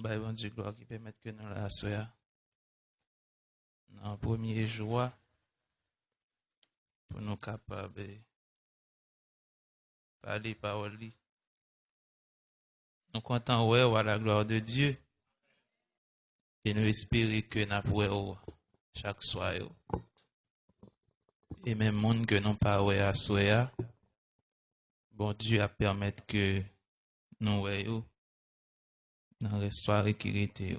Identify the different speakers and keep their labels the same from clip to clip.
Speaker 1: Bah, bon Dieu, gloire qui permet que nous la soyons en premier joie pour nous capables de parler parole. Nous comptons ouais, à la gloire de Dieu et nous espérons que nous pourrons chaque soir. Et même monde que nous pas ouais à bon Dieu a permettre que nous voyons dans l'histoire qui était.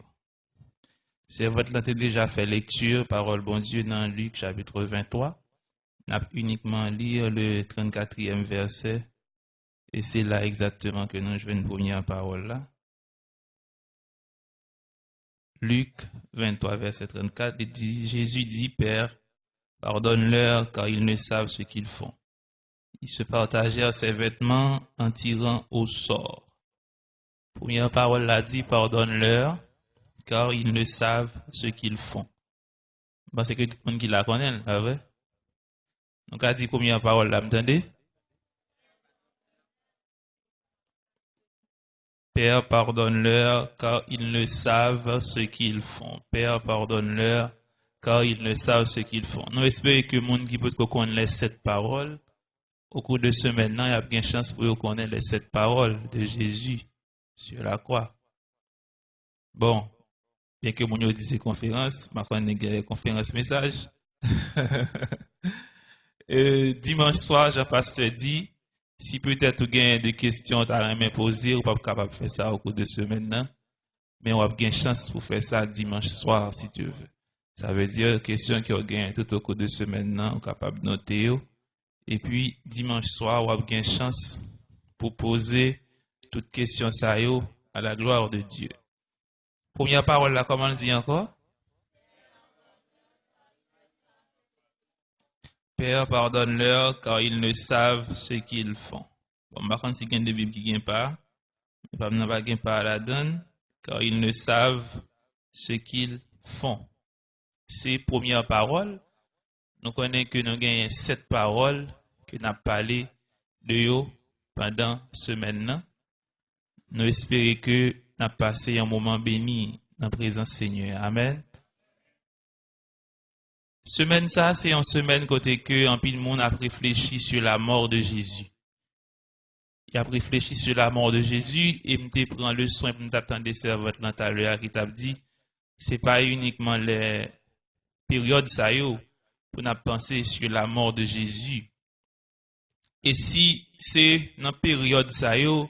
Speaker 1: C'est votre là déjà fait lecture, parole bon Dieu, dans Luc chapitre 23. On a uniquement lire le 34e verset. Et c'est là exactement que nous jouons une première parole là. Luc 23, verset 34, dit, Jésus dit, Père, pardonne-leur car ils ne savent ce qu'ils font. Ils se partagèrent ses vêtements en tirant au sort. Première parole l'a dit, pardonne-leur, car ils ne savent ce qu'ils font. Parce que tout le monde qui la connaît, là, vrai? Donc, a dit première parole là, m'entendez? Père, pardonne-leur, car ils ne savent ce qu'ils font. Père, pardonne-leur, car ils ne savent ce qu'ils font. Nous espérons que le monde qui peut connaître cette parole, au cours de ce maintenant, il y a bien chance pour connaître les sept paroles de Jésus sur la croix. Bon, bien que mon dit conférence, ma une conférence message. Euh, dimanche soir, Jean-Pasteur dit, si peut-être vous avez des questions à poser, vous pas capable de faire ça au cours de ce maintenant, mais on a bien chance pour faire ça dimanche soir, si tu veux. Ça veut dire, question qui ont gagné tout au cours de maintenant, on est capable de noter. Et puis, dimanche soir, on a bien chance pour poser toute question ça à la gloire de Dieu. Première parole là, comment on dit encore? Père, pardonne-leur car ils ne savent ce qu'ils font. Bon, par contre, si il y a des Bibles qui ne pas, pas la donne, car ils ne savent ce qu'ils font. Ces premières paroles, nous connaissons que nous avons sept paroles que nous avons parlé de eux pendant ce maintenant. Nous espérons que nous avons passé un moment béni dans la présence Seigneur. Amen. Semaine ça, c'est une semaine côté que un pile monde a réfléchi sur la mort de Jésus. Il a réfléchi sur la mort de Jésus et me prend le soin pour t'attendre servante dans ta l'heure qui t'a dit c'est pas uniquement les périodes ça yo pour n'a penser sur la mort de Jésus. Et si c'est dans période ça yo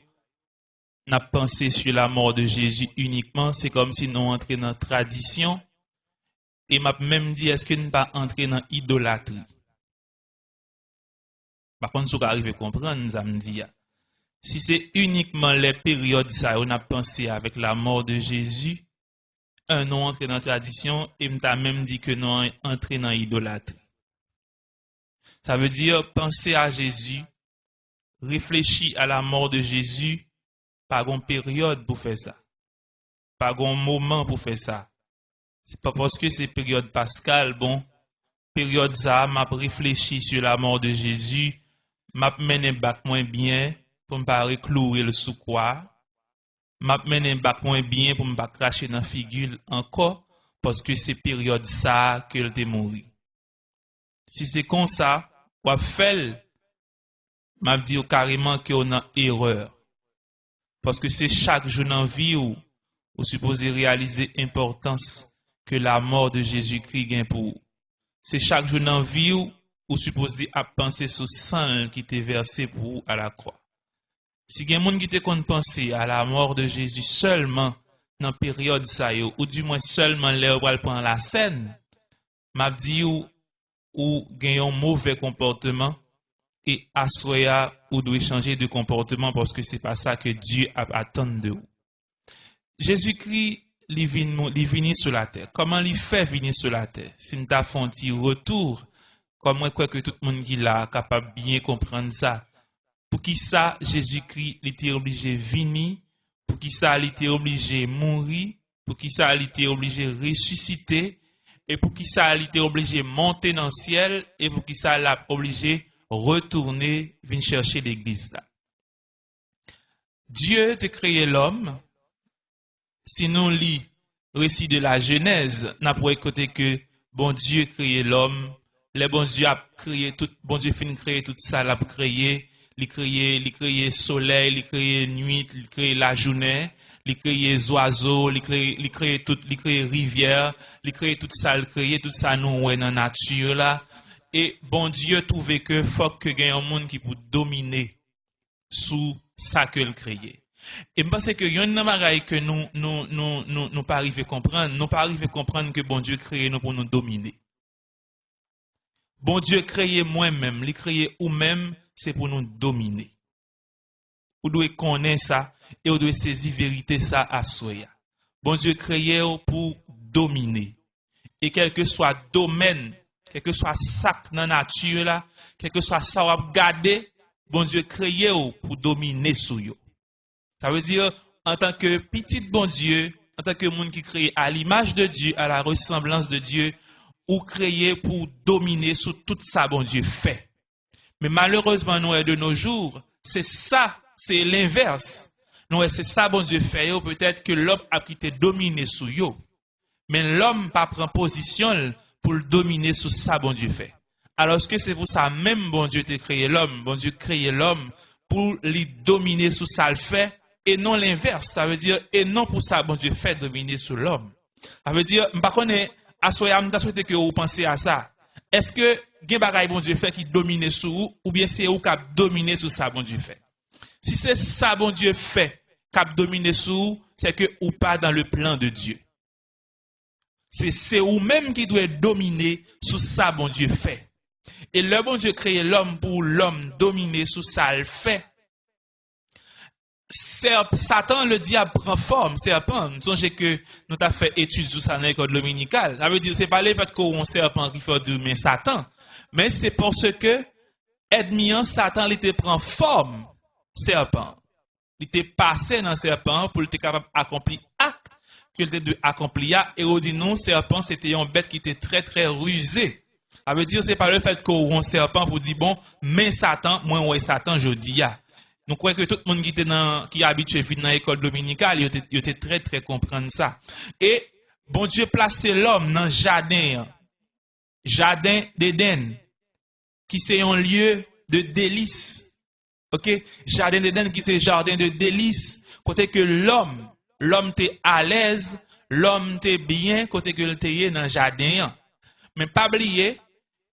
Speaker 1: n'a pensé sur la mort de Jésus uniquement, c'est comme si nous entrions dans la tradition. Et m'a même dit, est-ce que nous pas entrer dans l'idolâtrie? Par contre, si vous arrivez à comprendre, nous avons dit, si c'est uniquement les périodes ça, on a pensé avec la mort de Jésus, un nous entré dans la tradition et m'a même dit que nous entré dans l'idolâtrie. Ça veut dire penser à Jésus, réfléchir à la mort de Jésus, pa gon peryode pou fè sa. Pa gon mouman pou fè sa. Se pa poske se peryode paskal, bon, peryode sa, map reflechi sou la mor de Jezu, map menen bak mwen byen pou mpa rekloure le soukwa, map menen bak mwen byen pou mpa krashe nan figul anko, poske se peryode sa ke l te mouri. Si se kon sa, wap fel, map di yo kareman ki yo nan ereur. Paske se chak jounan vi ou, ou suppose realize importans ke la mor de Jezoukri gen pou ou. Se chak jounan vi ou, ou suppose ap panse sou san ki te verse pou ou a la kwa. Si gen moun ki te kon panse a la mor de Jezoukri seulement nan peryode sa yo, ou di mwen seulement le ou al pan la sen, map di ou, ou gen yon mouve komporteman et à soya ou doit changer de comportement parce que c'est pas ça que Dieu attend de vous. Jésus-Christ, il vient sur la terre. Comment il fait venir sur la terre? Si nous avons un retour, comment crois que tout le monde qui l'a capable de bien comprendre ça? Pour qui ça, Jésus-Christ, il était obligé de venir? Pour qui ça, il était obligé de mourir? Pour qui ça, il était obligé de ressusciter? Et pour qui ça, il était obligé de monter dans le ciel? Et pour qui ça, il a obligé retourner, venir chercher l'église là. Dieu a créé l'homme si nous lit récit de la Genèse, n'a pas écouté que bon Dieu créé l'homme, le bon Dieu a créé tout, bon Dieu créer tout ça, l'a créé, il créé, il créé soleil, il créé nuit, il créé la journée, il créé oiseaux, il créé, il créé tout, il créé rivière, il créé tout ça, il créé tout ça nous ouais dans nature là. Et bon Dieu trouvait que faut que ait un monde qui peut dominer sous ça que le créé. Et pense que y a que nous, nous, nous, nous, nous pas arriver comprendre. Nous pas arriver comprendre que bon Dieu créé nous pour nous dominer. Bon Dieu créé moi-même, il créé ou même, c'est pour nous dominer. Vous devez connaître ça et vous devez saisir vérité ça à soi. Bon Dieu créé pour dominer. Et quel que soit domaine, quel que soit sac dans la nature là, quel que soit ça vous garder, bon Dieu créé pour dominer sur vous. Ça veut dire, en tant que petit bon Dieu, en tant que monde qui crée à l'image de Dieu, à la ressemblance de Dieu, ou créé pour dominer sur tout ça bon Dieu fait. Mais malheureusement, nous, de nos jours, c'est ça, c'est l'inverse. Nous, c'est ça bon Dieu fait. Peut-être que l'homme a quitté dominer sur yo. Mais l'homme pas prend position pour le dominer sur ça bon Dieu fait. Alors que c'est pour ça même bon Dieu t'a créé l'homme, bon Dieu créé l'homme pour lui dominer sur ça le fait et non l'inverse? Ça veut dire, et non pour ça, bon Dieu fait dominer sur l'homme. Ça veut dire, par contre, à souhaité que vous pensez à ça. Est-ce que, gen bagay bon Dieu fait qui domine sur vous, ou bien c'est vous qui dominer sur ça, bon Dieu fait? Si c'est ça, bon Dieu fait, qui domine sur vous, c'est que ou pas dans le plan de Dieu. C'est vous-même qui doit dominer sur ça, bon Dieu fait. Et le bon Dieu crée l'homme pour l'homme dominer sur ça, le fait. Satan, le diable, prend forme, serpent. Nous songez que nous avons fait étude sur ça dans l'école dominicale. Ça veut dire, c'est pas les fait qu'on serpent qui fait mais Satan. Mais c'est parce que, Edmian, Satan, il te prend forme, serpent. Il était passé dans serpent pour être capable d'accomplir qu'il était de. Et on dit non, serpent, c'était une bête qui était très, très rusée. Ça veut dire, c'est pas le fait qu'on serpent pour dire, bon, mais Satan, moi, ouais, Satan, je dis, nous croyons que tout le monde qui était dans, qui dans l'école dominicale, il était, très, très comprendre ça. Et, bon Dieu placé l'homme dans le jardin, jardin d'Éden, qui c'est un lieu de délice. OK? Jardin d'Éden qui c'est jardin de délice. Côté que l'homme, l'homme t'est à l'aise, l'homme t'est bien, côté que t'es dans le jardin. Mais pas oublier,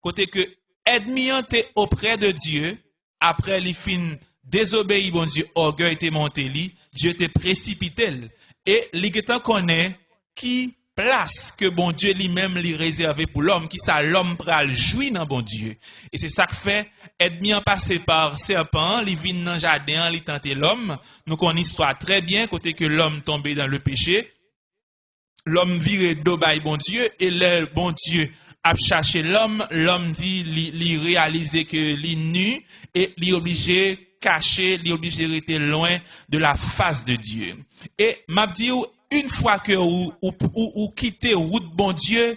Speaker 1: côté que ennemi t'es auprès de Dieu, après les fins désobéi, bon Dieu, orgueil était monté Dieu était précipité. Et li connaît qui place que bon Dieu lui-même lui réservé pour l'homme, qui ça l'homme pral jouir dans bon Dieu. Et c'est ça que fait, ennemi en passé par serpent, li vin dans jardin, li tenté l'homme. Nous connaissons histoire très bien, côté que l'homme tombé dans le péché. L'homme viré d'obaï bon Dieu, et le bon Dieu a cherché l'homme, l'homme dit, li, réaliser que li nu, et li obligé caché, il est obligé rester loin de la face de Dieu. Et m'a dit, une fois que vous, vous, vous, vous quittez route bon Dieu,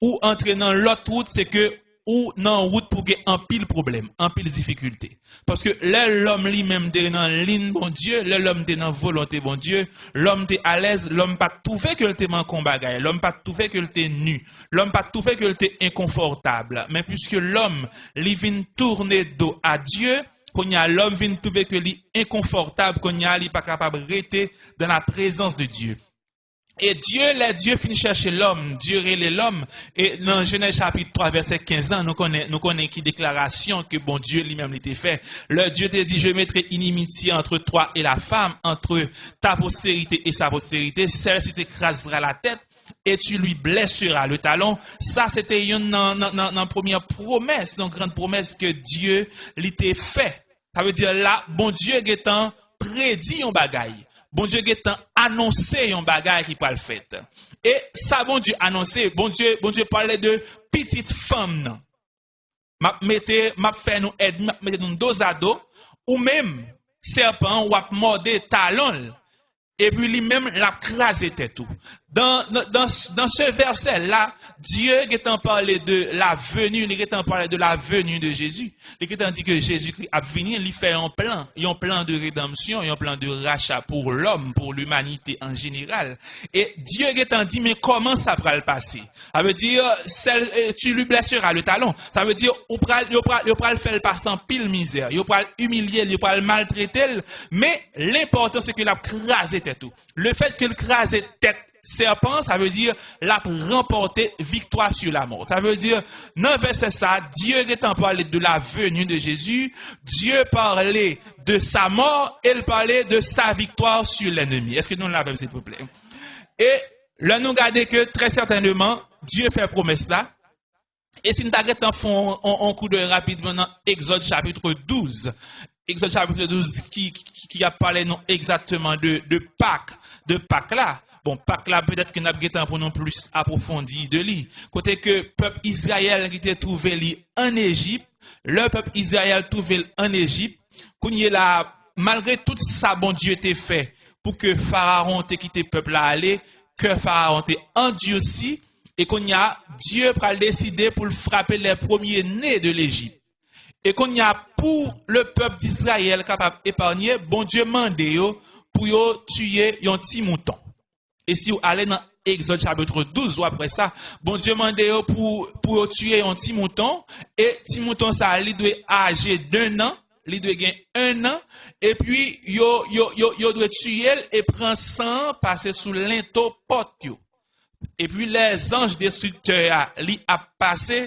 Speaker 1: ou entre dans l'autre route, c'est que ou nan route pour gagner un pile problème, un pile difficulté. Parce que l'homme lui-même est dans ligne bon Dieu, l'homme est dans volonté bon Dieu, l'homme est à l'aise, l'homme pas tout fait que le t'es manquant bagaille, l'homme pas tout fait que le t'es nu, l'homme pas tout fait que le t'es inconfortable. Mais puisque l'homme lui vient tourner dos à Dieu, quand l'homme vient trouver que est inconfortable, il n'est pas capable de rester dans la présence de Dieu. Et Dieu, les Dieu finit chercher l'homme, Dieu est l'homme. Et dans Genèse chapitre 3, verset 15 ans, nous connaissons, nous qui déclaration que bon Dieu lui-même l'était fait. Le Dieu te dit, je mettrai inimitié entre toi et la femme, entre ta postérité et sa postérité. Celle-ci t'écrasera la tête et tu lui blesseras le talon. Ça, c'était une, première promesse, une grande promesse que Dieu l'était fait. Ça veut dire là, bon Dieu étant prédit un bagay. Bon Dieu étant annoncé un bagay qui peut le fait. Et ça, bon Dieu annoncé, bon Dieu, bon Dieu parlait de petite femme. Non? M'a mette, m'a fait nous aide, m'a mette nous dos à dos. Ou même, serpent, ou a mordé talon. Et puis lui-même, l'a crasé tête tout. Dans, dans, dans ce verset-là, Dieu est en parlé de la venue, il est en parlé de la venue de Jésus. Il est en dit que Jésus-Christ a venu, il fait un plan, un plan de rédemption, un plan de rachat pour l'homme, pour l'humanité en général. Et Dieu est en dit, mais comment ça va le passer? Ça veut dire, euh, tu lui blesseras le talon. Ça veut dire, il va le faire passer en pile misère, il va humilier, il va le maltraiter, mais l'important c'est qu'il a crasé tout. Le fait qu'il crase tête serpent, ça veut dire l'a remporté victoire sur la mort. Ça veut dire, non verset ça, Dieu en parler de la venue de Jésus, Dieu parlait de sa mort, et il parlait de sa victoire sur l'ennemi. Est-ce que nous l'avons, s'il vous plaît? Et là, nous regardons que très certainement, Dieu fait promesse là. Et si nous en fond en coup de rapidement dans Exode chapitre 12, Exode chapitre 12 qui, a parlé exactement de, de Pâques, de Pâques là. Bon, Pâques là, peut-être que nous avons pour nous plus approfondi de lui. Côté que peuple Israël qui était trouvé en Égypte, le peuple Israël trouvé en Égypte, qu'on y est là, malgré tout ça, bon Dieu était fait pour que Pharaon ait quitté le peuple là aller, que Pharaon ait endurci, et qu'on y a, Dieu a décidé pour frapper les premiers nés de l'Égypte et qu'on y a pour le peuple d'Israël capable d'épargner, bon Dieu mande pour tuer un petit mouton. E si ou ale nan Exode chapitre 12 ou apre sa, bon Diyo mande yo pou, pou yo tue yon ti mouton, e ti mouton sa li dwe age d'un an, li dwe gen un an, e pi yo, yo, yo, yo dwe tue el, e pren san pase sou lento pot yo. E pi les anj destrukteur ah, li ap pase,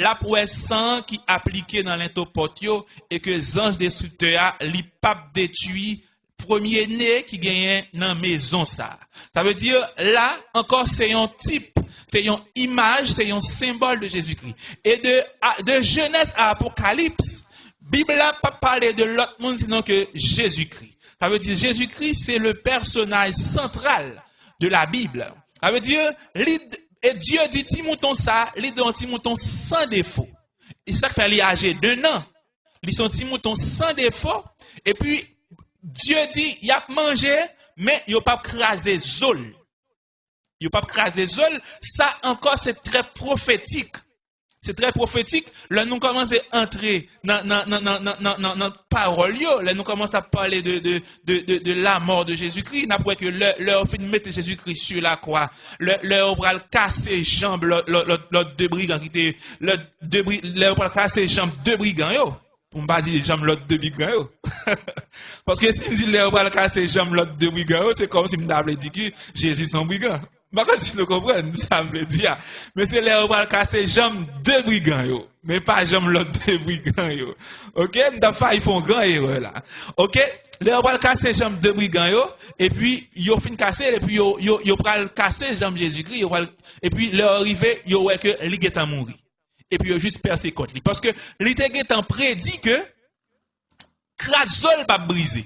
Speaker 1: la pou e san ki aplike nan lento pot yo, e ke zanj destrukteur ah, li pap detui premier né qui gagne dans maison ça. Ça veut dire là encore c'est un type, c'est une image, c'est un symbole de Jésus-Christ. Et de, de Genèse à Apocalypse, Bible n'a pas parlé de l'autre monde sinon que Jésus-Christ. Ça veut dire Jésus-Christ c'est le personnage central de la Bible. Ça veut dire et Dieu dit, Timouton ça, il Timouton sans défaut. Et ça fait âgé d'un an. Ils sont Timouton sans défaut. Et puis, Dieu dit, il a mangé, mais il n'a pas crasé zol. Il n'a pas crasé zol. Ça encore, c'est très prophétique c'est très prophétique. Là, nous commençons à entrer dans, notre parole. Là, nous commençons à parler de, de, de, de, la mort de Jésus-Christ. Nous avons que leur fin de mettre Jésus-Christ sur la croix. Leur bras casser jambes, l'autre deux brigands qui étaient, leur bras casser jambes deux brigands. Pour ne pas dire jambes l'autre deux brigands, Parce que si je dis leur bras casser jambes l'autre deux brigands, c'est comme si je m'avais dit que Jésus est un brigand. Bakon si nou kompren, sa mple diya. Men se le ou pral kase jom de brigan yo. Men pa jom lot de brigan yo. Ok, mta fay fon gran yo la. Ok, le ou pral kase jom de brigan yo. E pi yo fin kase, e pi yo pral kase jom Jezoukri. E pi le ou rive, yo weke li getan mounri. E pi yo jist perse kont li. Paske li te getan predi ke krasol pa brize.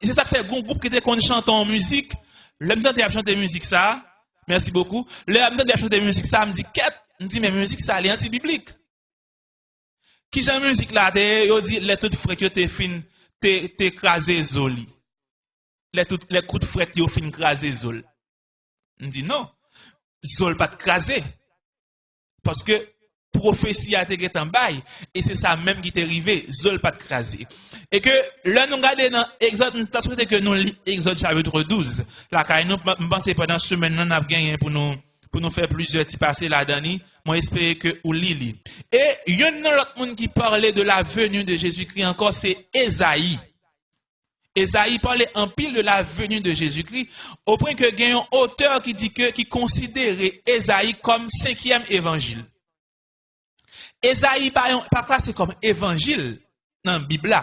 Speaker 1: E se sa fe goun goup ki te kon chanton mouzik. Le m'dan de chanter musique ça. Merci beaucoup. Le m'dan de chanter musique ça, me dit quête, me dit mais musique ça est anti-biblique. Qui j'aime musique là, yo dit les toutes frais que t'es fin t'es écrasé zoli. Les toutes les coups de frais yo fin écrasé zol. Me dit non. Zol pas crasé. Parce que prophétie a été en et c'est ça même qui est arrivé, zol pas crasé. Et que là, nous regardons dans Exode, nous avons que nous Exode chapitre 12. Là, nous pensons pendant ce semaine, nous avons gagné pour nous, pour nous faire plusieurs petits passés là-dedans. Moi, j'espère que vous lisez. Et il y a un autre monde qui parlait de la venue de Jésus-Christ encore, c'est Esaïe. Esaïe parlait en pile de la venue de Jésus-Christ, au point que y a un auteur qui dit que, qui considérait Esaïe comme cinquième évangile. Esaïe, par c'est comme évangile dans la Bible.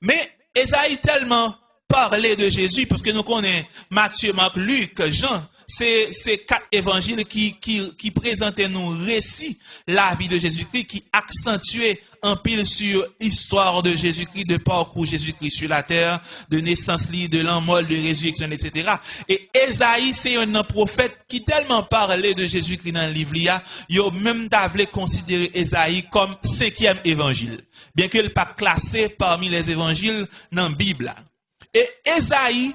Speaker 1: Mais Esaïe tellement parlé de Jésus, parce que nous connaissons Matthieu, Marc, Luc, Jean, c'est ces quatre évangiles qui, qui, qui présentaient nos récits, la vie de Jésus-Christ, qui accentuaient un pile sur l'histoire de Jésus-Christ, de parcours Jésus-Christ sur la terre, de naissance de l'enmol, de résurrection, etc. Et Esaïe, c'est un prophète qui tellement parlait de Jésus-Christ dans le livre, il a même d'avler considérer Esaïe comme cinquième évangile. Bien qu'il pas classé parmi les évangiles dans la Bible. Et Esaïe,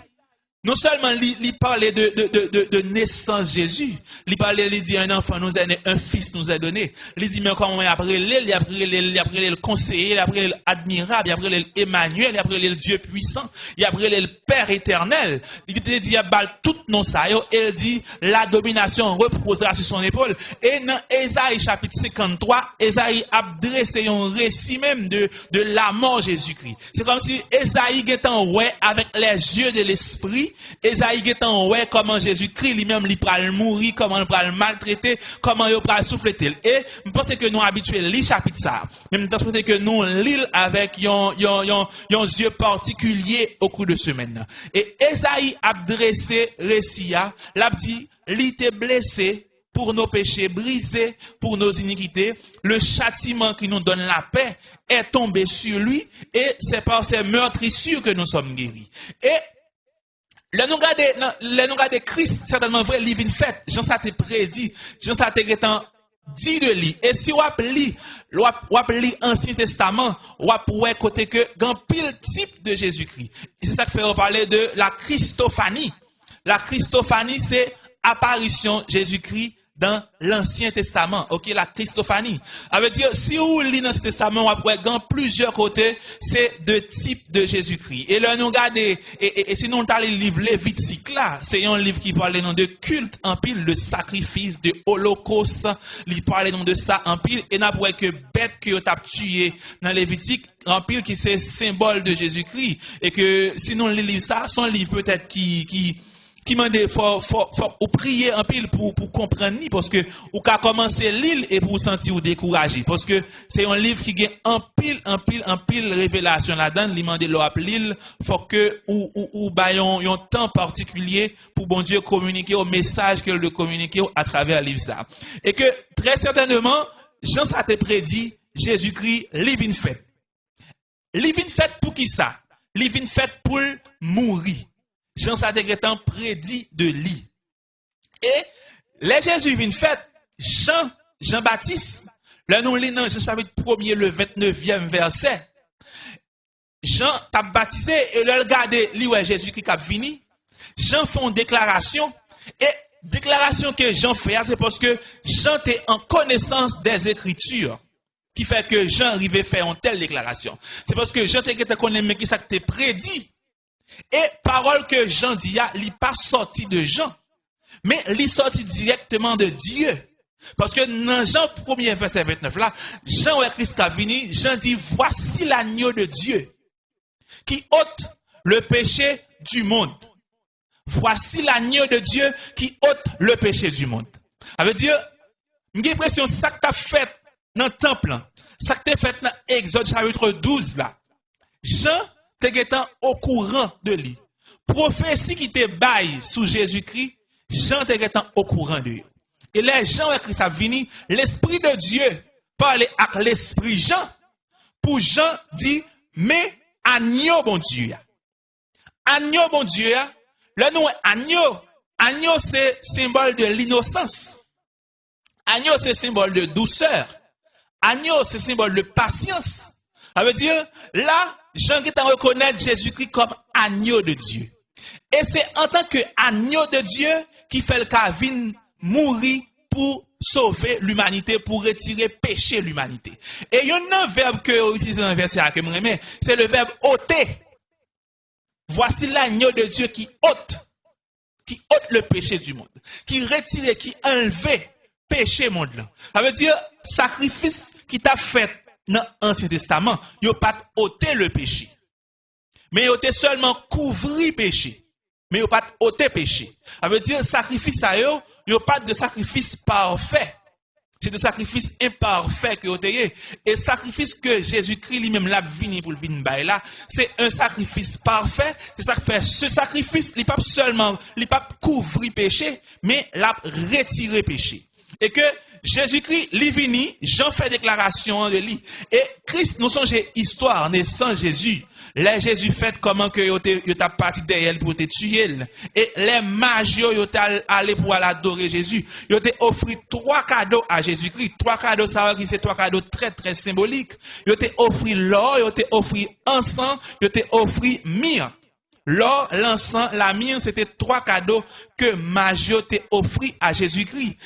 Speaker 1: non seulement il parlait de, de, de, de, naissance Jésus, il parlait, il dit un enfant nous est né, un fils nous est donné. Il dit mais comment il a il a il a le conseiller, il a pris l'admirable, il a pris l'Emmanuel, il a pris le Dieu puissant, il a pris le Père éternel. Il dit il a bal tout non ça il dit la domination reposera sur son épaule. Et dans Ésaïe chapitre 53, Ésaïe a dressé un récit même de, de la mort Jésus-Christ. C'est comme si Ésaïe était en ouais avec les yeux de l'esprit Esaïe étant ouais comment Jésus-Christ lui-même lui pral mourir, comment il pral maltraiter, comment il pral souffler. Et je pense que nous habitués li chapitre ça. Même temps que nous lisons avec un yeux particulier au cours de semaine. Et Esaïe a dressé récia, l'a dit, était blessé pour nos péchés, brisé pour nos iniquités. Le châtiment qui nous donne la paix est tombé sur lui et c'est par ses meurtrissures que nous sommes guéris. Et le nous de Christ, certainement vrai, livre une fête. Jean ça te ça te dit de lui. Et si vous li, vous li Ancien Testament, vous pouvez côté que, grand pile type de Jésus-Christ. Et c'est ça qui fait parler de la Christophanie. La Christophanie, c'est apparition Jésus-Christ dans l'Ancien Testament, ok, la Christophanie. Ça veut dire, si vous lisez l'Ancien Testament, va dans plusieurs côtés, c'est de type de Jésus-Christ. Et là, nous regardons, et, et, et sinon, on le livre Lévitique là, c'est un livre qui parle de culte en pile, de sacrifice, de holocauste, il parle de ça en pile, et n'a pas que bête que tu as tué dans Lévitique, en pile qui c'est symbole de Jésus-Christ, et que sinon, le livre ça, son livre peut-être qui, qui, qui m'a dit, faut, faut, faut, prier en pile pour, pour comprendre, parce que, ou qu'à commencer l'île et pour sentir ou décourager. Parce que c'est un livre qui a en pile, en pile, en pile révélation là-dedans. Il m'a dit, l'île, faut que, ou, ou, ou, bah, un temps particulier pour bon Dieu communiquer au message qu'il le communiquer à travers le livre ça. Et que, très certainement, Jean ça prédit, Jésus-Christ, living fait. Living fait pour qui ça? Living fait pour mourir. Jean Sadegretan prédit de lui. Et les Jésus vient fait, Jean, Jean-Baptiste, le nom dans Jean chapitre 1 le 29e verset. Jean t'a baptisé et le regardé, lui ouais Jésus qui a fini. Jean fait une déclaration et déclaration que Jean fait, c'est parce que Jean est en connaissance des Écritures qui fait que Jean arrivait faire une telle déclaration. C'est parce que Jean était connaît mais qui ça prédit et parole que Jean dit, il n'est pas sorti de Jean, mais il sorti directement de Dieu. Parce que dans Jean 1er verset 29 là, Jean est Christ a venu, Jean dit, voici l'agneau de Dieu qui ôte le péché du monde. Voici l'agneau de Dieu qui ôte le péché du monde. Ça veut dire, j'ai l'impression ça que tu fait dans le temple, ça que tu fait dans Exode chapitre 12 là. Jean te au courant de lui. Prophétie qui te baille sous Jésus-Christ, Jean te au courant de lui. Et les gens avec Christ a l'Esprit de Dieu parle avec l'Esprit Jean, pour Jean dit, mais agneau bon Dieu. Agneau bon Dieu, le nom agneau. Agneau c'est symbole de l'innocence. Agneau c'est symbole de douceur. Agneau c'est symbole de patience. Ça veut dire, là, Jean qui reconnaître Jésus-Christ comme agneau de Dieu. Et c'est en tant que agneau de Dieu qui fait le cas mourir pour sauver l'humanité, pour retirer péché l'humanité. Et il y a un verbe que utilise dans le verset que c'est le verbe ôter. Voici l'agneau de Dieu qui ôte, qui ôte le péché du monde, qui retire, qui enlève péché monde. Ça veut dire sacrifice qui t'a fait dans l'Ancien Testament, il a pas ôté le péché. Mais il a seulement couvri le péché. Mais il a pas ôté le péché. Ça veut dire, sacrifice à eux, il n'y a pas de sacrifice parfait. C'est des sacrifices imparfaits que vous avez. Et sacrifice que Jésus-Christ lui-même l'a venu pour le vin là, c'est un sacrifice parfait. C'est ça fait. Ce sacrifice, il pas seulement, il pas couvrir péché, mais l'a retirer péché. Et que Jésus-Christ, vini, Jean fait déclaration de lui. Et Christ, nous sommes histoire, naissant Jésus. Les Jésus fait comment que yo t'a parti derrière pour te tuer. Et les magies yo allé pour adorer Jésus. Yo t'a offert trois cadeaux à Jésus-Christ. Trois cadeaux, ça qui c'est trois cadeaux très très symboliques. Yo t'a offert l'or, yo t'a offert encens, yo t'a offert mire. l'or, l'encens, la myrrhe, c'était trois cadeaux que Maggio t'a offert à Jésus-Christ.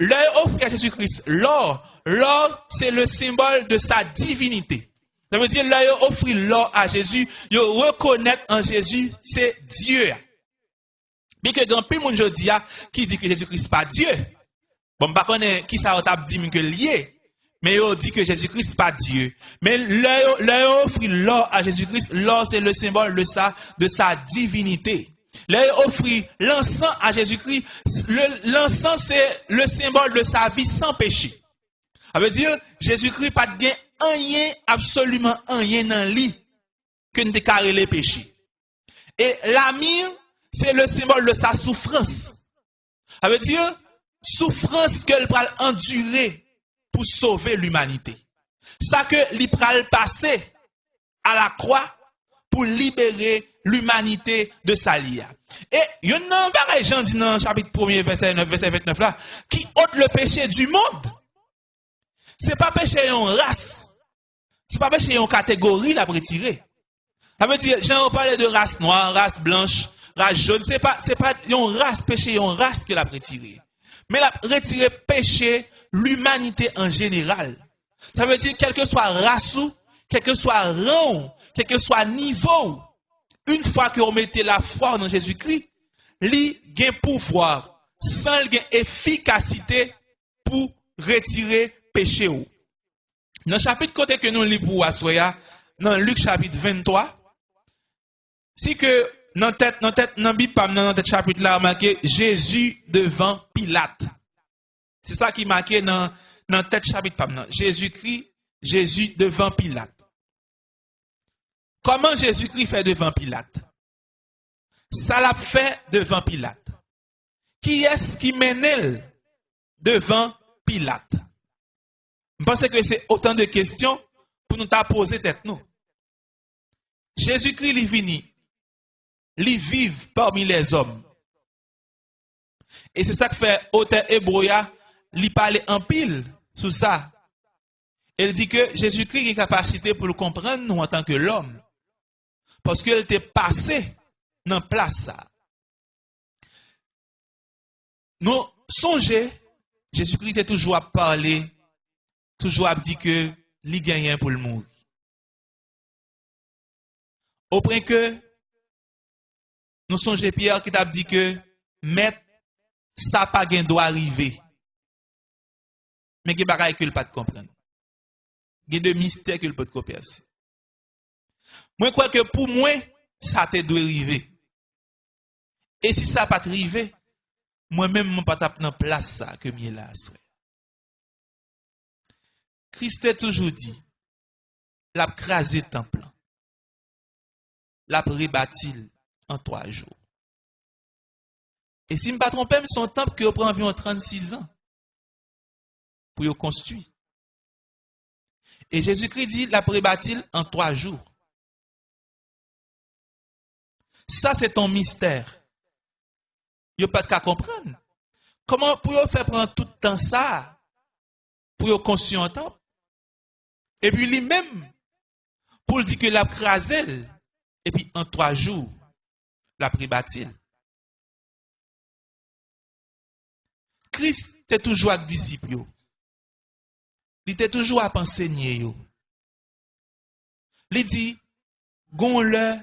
Speaker 1: L'or offert à Jésus-Christ, l'or, l'or, c'est le symbole de sa divinité. Ça veut dire, là, ils offert l'or à Jésus, ils reconnaissent en Jésus, c'est Dieu. Bien que grand pile monde dis qui dit que Jésus-Christ pas Dieu. Bon, pas connaît qui ça a dit que lié. Mais il dit que Jésus-Christ pas Dieu. Mais leur offre l'or à Jésus-Christ, l'or c'est le symbole de sa divinité. Leur offre l'encens à Jésus-Christ, l'encens c'est le symbole de sa vie sans péché. Ça veut dire, Jésus-Christ pas de rien, absolument rien dans lui que ne déclarer les péchés. Et l'amir, c'est le symbole de sa souffrance. Ça veut dire, souffrance qu'elle va endurer pour sauver l'humanité. Ça que l'Ipral passé à la croix pour libérer l'humanité de sa lia. Et il y a un pareil, Jean dit dans chapitre 1 verset 9, verset 29 là, qui ôte le péché du monde. C'est pas péché en race. C'est pas péché en catégorie la retirer. Ça veut dire, Jean parlé de race noire, race blanche, race jaune. C'est pas, c'est pas une race péché, une race que la retirer. Mais la retirer péché l'humanité en général. Ça veut dire, quel que soit race, quel que soit rang, quel que soit niveau, une fois que vous mettez la foi dans Jésus-Christ, lui gain pouvoir, sans gain efficacité pour retirer péché. Dans le chapitre côté que nous lisons pour Asoya, dans Luc chapitre 23, si que dans tête, dans tête, dans Bible, dans tête chapitre là, marqué Jésus devant Pilate. C'est ça qui marqué dans, dans tête chapitre Jésus-Christ, Jésus devant Pilate. Comment Jésus-Christ fait devant Pilate? Ça l'a fait devant Pilate. Qui est-ce qui mène devant Pilate? Je pense que c'est autant de questions pour nous poser tête nous. Jésus-Christ est venu, il vit parmi les hommes. Et c'est ça que fait auteur Hébreu il parle en pile sur ça. Il dit que Jésus-Christ a capacité pour le comprendre nous en tant que l'homme. Paske el te pase nan plasa. Nou sonje, Jezoukri te toujou ap pale, toujou ap di ke li genyen pou l moun. Ou pren ke, nou sonje Pierre ki tap di ke, met sa pa gen do arrive. Men gen bagay ke l pat kompren. Gen de mister ke l pat kompren se. Mwen kwe ke pou mwen, sa te dwe rive. E si sa pat rive, mwen men mwen pat ap nan plas sa ke miye la aswe. Christe toujou di, lap krasi templan, lap rebatil an 3 jou. E si mpa trompem, son temple ki yo pran avyon 36 an pou yo konstui. E Jésus-Christ di, lap rebatil an 3 jou. Ça, c'est ton mystère. Yo pas qu'à comprendre. Comment pour yo faire prendre tout le temps ça pour yo conscient temps? Et puis lui-même, pour lui dire que l'a crasé, et puis en trois jours, l'a pribati. Christ était toujours avec disciples. Il était toujours à enseigner. Il dit, gon le,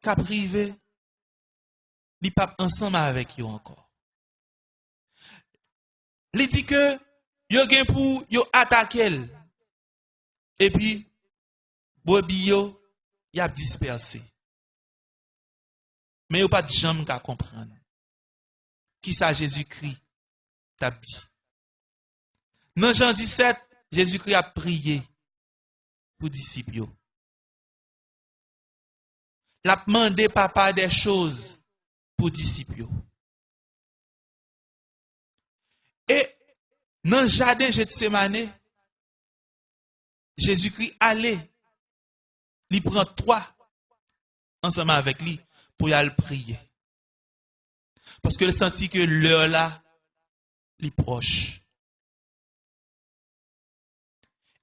Speaker 1: ka privé, il pas ensemble avec eux encore. Il dit que yo gen pour yo attaquer et puis bobi yo y a dispersé. Mais yo pas de jambe qu'à comprendre. Qui ça Jésus-Christ? T'a dit. Dans Jean 17, Jésus-Christ a prié pour disciples. Il a demandé papa des choses pou disipyo. E nan jaden Getsemane, Jezoukri ale, li pren 3 ansama avek li pou yal priye. Paske le senti ke lè la li proche.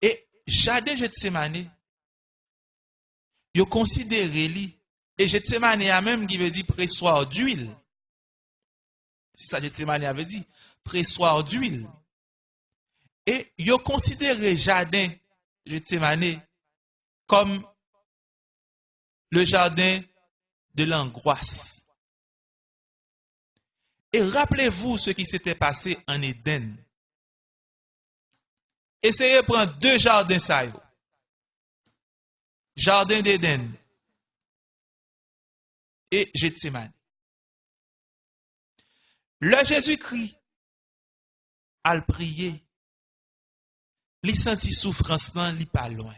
Speaker 1: E jaden Getsemane, yo konsidere li Et Gethsemane même qui veut dire pressoir d'huile. C'est ça Gethsemane avait dit. Pressoir d'huile. Et ils considéré jardin Gethsemane comme le jardin de l'angoisse. Et rappelez-vous ce qui s'était passé en Éden. Essayez de prendre deux jardins ça. Jardin d'Éden et Gethsemane. Le Jésus-Christ a le prié. Il senti souffrance là, il pas loin.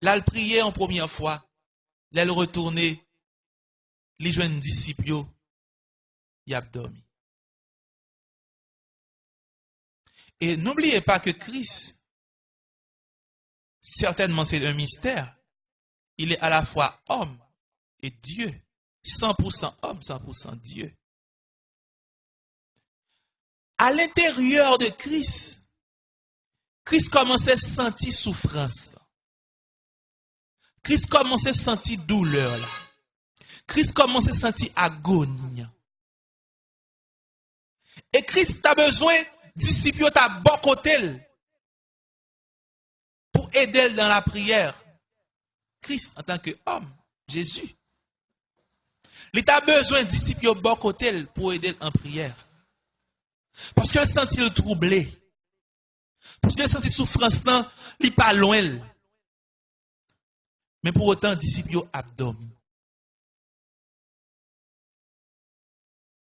Speaker 1: Là, il prié en première fois. Là, il retourné. Il joint disciple. Il a dormi. Et n'oubliez pas que Christ, certainement c'est un mystère, il est à la fois homme et Dieu. 100% homme, 100% Dieu. À l'intérieur de Christ, Christ commençait à sentir souffrance. Christ commençait à sentir douleur. Christ commençait à sentir agonie. Et Christ a besoin disciples à bon côté pour aider dans la prière. Christ en tant qu'homme, Jésus. Il a besoin de disciples au bon pour aider en prière. Parce qu'il senti le troublé. Parce qu'il senti souffrance, il n'est pas loin. Mais pour autant, disciples abdomen.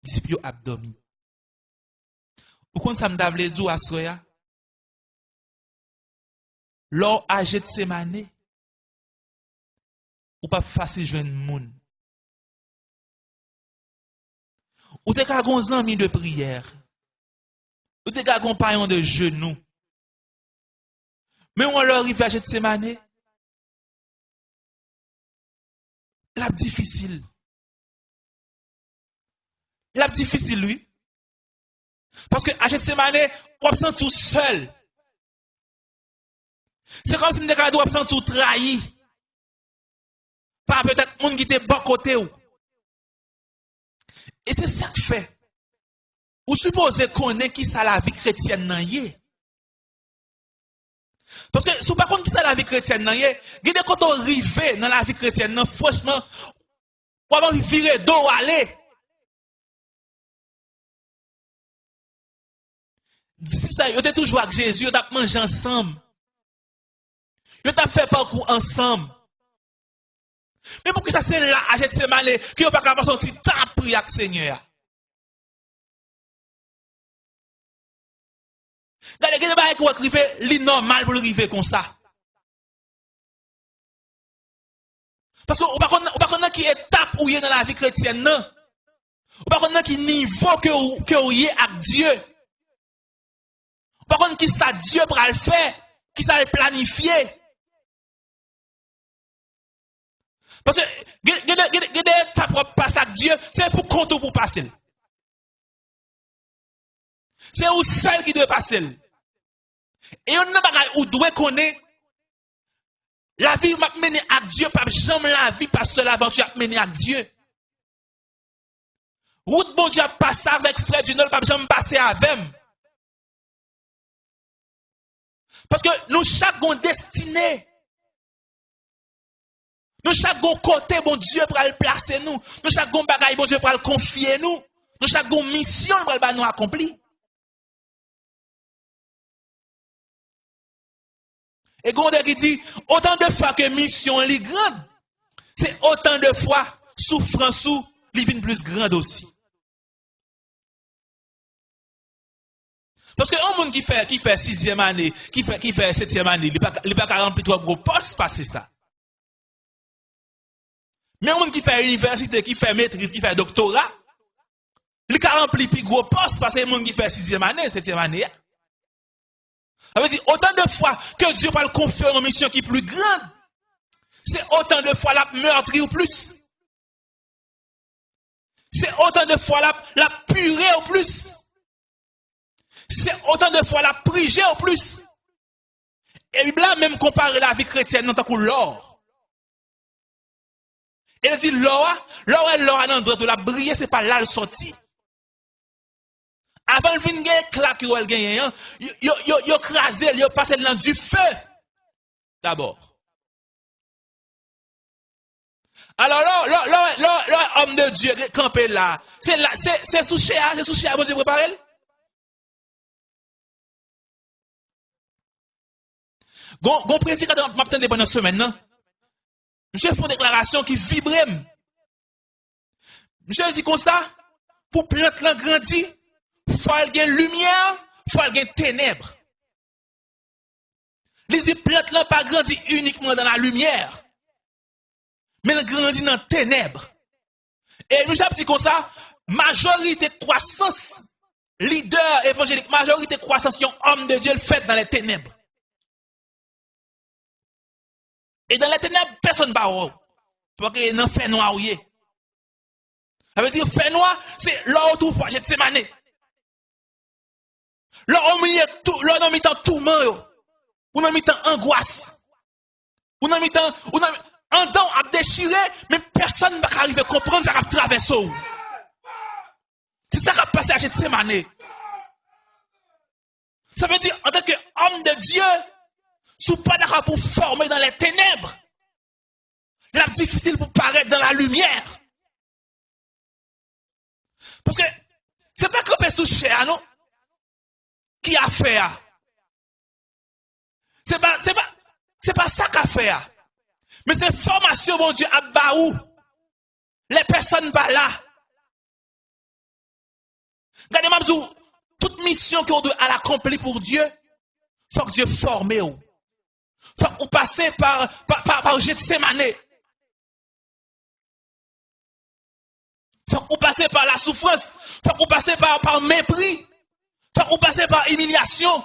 Speaker 1: Disciples abdomen. Pourquoi ça me d'avle à soya? Lors âgé de semaine, ou pa fasil jwen moun. Ou te kagon zanmi de priyer. Ou te kagon payon de jenou. Men ou an lor rive a jet semane. Lap difisil. Lap difisil, oui. Paske a jet semane, wap san tou sel. Se kom si mne kado wap san tou trayi. Par peut-être monde qui était bon côté. Et c'est ça que fait. Vous supposez qu'on est qui ça la vie chrétienne nan Parce que si vous ne qui ça la vie chrétienne nan yé, quand on arrive dans la vie chrétienne franchement, on va virer dos aller. disciples ça, ils toujours avec Jésus, ils ont mangé ensemble. Ils ont fait parcours ensemble. Mais pour que ça c'est là, à Gethsemane, qu'ils n'ont pas capable de sortir tant prier avec Seigneur. A des choses qui sont normal pour arriver comme ça. Parce que vous ne savez pas qui étape où est dans la vie chrétienne. Vous ne savez pas qui niveau que vous êtes avec Dieu? Par contre, qui ça Dieu pour le faire, qui ça le planifier? Parce que, gede ta propre passe avec Dieu, c'est pour compte ou pour passer. C'est ou seul qui doit passer. Et on n'a pas ou doit connaître la vie m'a mené à Dieu, pas jamais la vie pas seule aventure m'a mené à Dieu. Route bon Dieu passe avec frère du Nord, pas jamais passer avec. Parce que nous chaque destinée. Nous chaque côté, bon Dieu, pour le placer nous. Nous chaque bagaille, bon Dieu, pour le confier nous. Nous chaque mission, pour nous accomplir. Et Gonde qui dit, autant de fois que mission est grande, c'est autant de fois souffrance ou plus grande aussi. Parce que un monde qui fait, qui fait sixième année, qui fait, qui fait septième année, il n'est pas, pas remplir trois gros postes, passer ça. Mais un monde qui fait université, qui fait maîtrise, qui fait doctorat, il a rempli plus gros postes parce que un monde qui fait sixième année, septième année. Ça veut dire, autant de fois que Dieu va le confier une mission qui est plus grande, c'est autant de fois la meurtrie ou plus. C'est autant de fois la, la purée au plus c'est autant de fois la prière au plus. Et là, même comparer la vie chrétienne, non, tant que l'or. E de di lora, lora lora nan dwe to la brye se pa lal soti. Apan vin gen klak yo el genyen yan, yo, yo, yo krasen, yo pasen nan du fe. D'abord. Alors lor, lor, lor, lor, om de Diyo kampe la, se la, se, se souche a, se souche a, bon Diyo prepare el? Gon, gon predi kada map ten de banan semen non? nan? Monsieur une déclaration qui vibre. Monsieur dit comme ça, pour plante là grandi, faut qu'il lumière, faut qu'il ténèbres. Les plantes là pas grandi uniquement dans la lumière, mais elles grandit dans les ténèbres. Et nous avons dit comme ça, majorité croissance, leader évangélique, majorité croissance, un homme de Dieu le fait dans les ténèbres. Et dans les ténèbres, personne ne va Parce que non fait noir. Ça veut dire fait noir, c'est là où tout fois, j'ai mané. Là, on milieu tout, là, on mis en tourment, on a mis en angoisse. Mis en, on a en dents à déchirer, mais personne ne va arriver à comprendre ça va traverser. C'est ça qui a passé à Gethsemane. Ça veut dire, en tant qu'homme de Dieu, si pas d'accord pour former dans les ténèbres, la difficile pour paraître dans la lumière. Parce que, c'est pas que sous cher, non? Qui a fait? Pas, c'est pas, c'est pas ça qu'a fait. Mais c'est formation, mon Dieu, à Baou. Les personnes pas là. Regardez-moi, toute mission qu'on doit accomplir pour Dieu, faut que Dieu forme. Faut qu'on passe par, par, par, par Gethsemane. Faut qu'on passe par la souffrance. Faut qu'on passe par, par mépris. Faut qu'on passe par humiliation.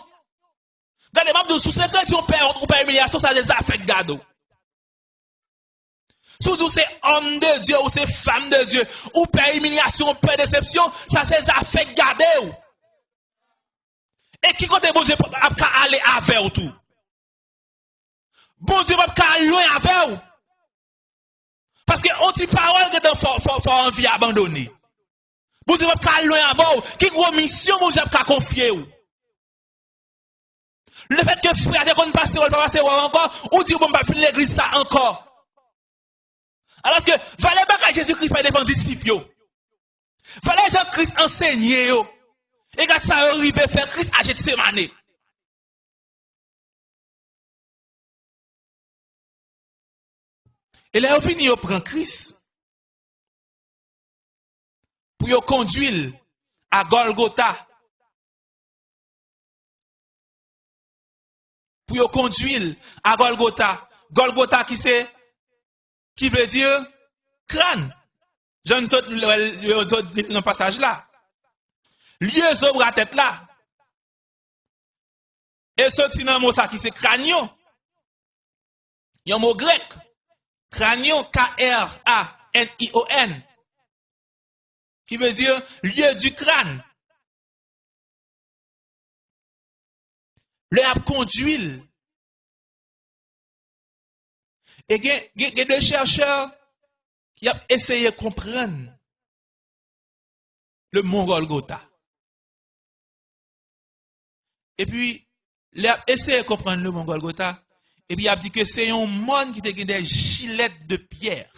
Speaker 1: Sous secret, perd ou pas humiliation, ça des affects gado. Surtout c'est homme de Dieu ou c'est femme de Dieu, ou père humiliation, ou déception, ça c'est affects gado. Et qui compte bon Dieu pour aller avec tout? Bon Dieu, pas qu'à loin avec vous. Parce que on dit parole que dans faut faut envie abandonner. Bon Dieu, pas qu'à loin avec vous. Qui gros mission bon Dieu pas confier vous. Le fait que frère te qu'on passe ou pas passer encore, ou dit bon pas finir l'église ça encore. Alors que valait pas Jésus-Christ fait devant disciples. Valait Jean-Christ enseigner yo. Et quand ça arrive faire Christ à Gethsemane. E la yo fini yo pran kris. Pou yo konduil a Golgota. Pou yo konduil a Golgota. Golgota ki se, ki vle diyo, kran. Jan sot nan pasaj la. Lye zo bratet la. E sot sinan mousa ki se kran yo. Yon mou grek. Cranion, K-R-A-N-I-O-N, qui veut dire lieu du crâne. Le a conduit. Et il y a des chercheurs qui ont essayé de comprendre le mont Golgotha. Et puis, il a essayé de comprendre le mont Golgotha. Et puis il a dit que c'est un monde qui a des gilettes de pierre.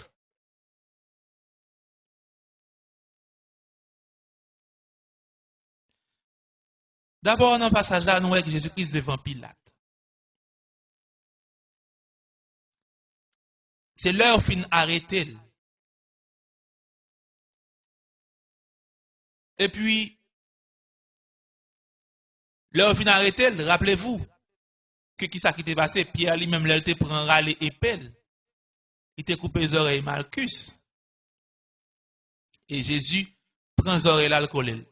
Speaker 1: D'abord, dans le passage là, nous voyons Jésus-Christ devant Pilate. C'est l'heure fin arrêtée. Et puis, l'heure fin arrêtée, rappelez-vous, ke ki sa ki te pase, Pierre li mem lèl te pran rale epel, li te koupe zorey Malkus, e Jezu pran zorey lal kolel.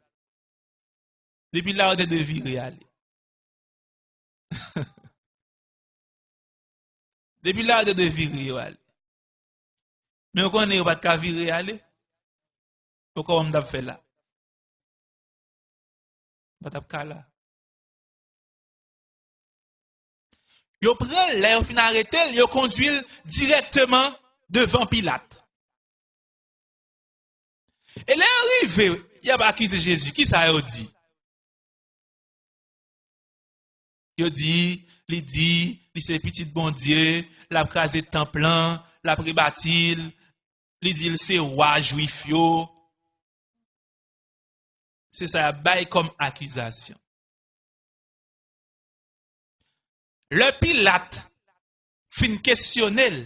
Speaker 1: Depi la ou de devi reale. Depi la ou de devi reale. Men konen yo bat ka vi reale, yo kon wam dap fe la. Bat ap ka la. yo prel, la yo fin arretel, yo konduil direktman devan Pilate. E la yo rive, ya ba akize Jezu, ki sa yo di? Yo di, li di, li se pitit bondye, la praze templan, la prebatil, li di lse wajwif yo. Se sa ya bay kom akizasyon. Le Pilate fin kestyonel.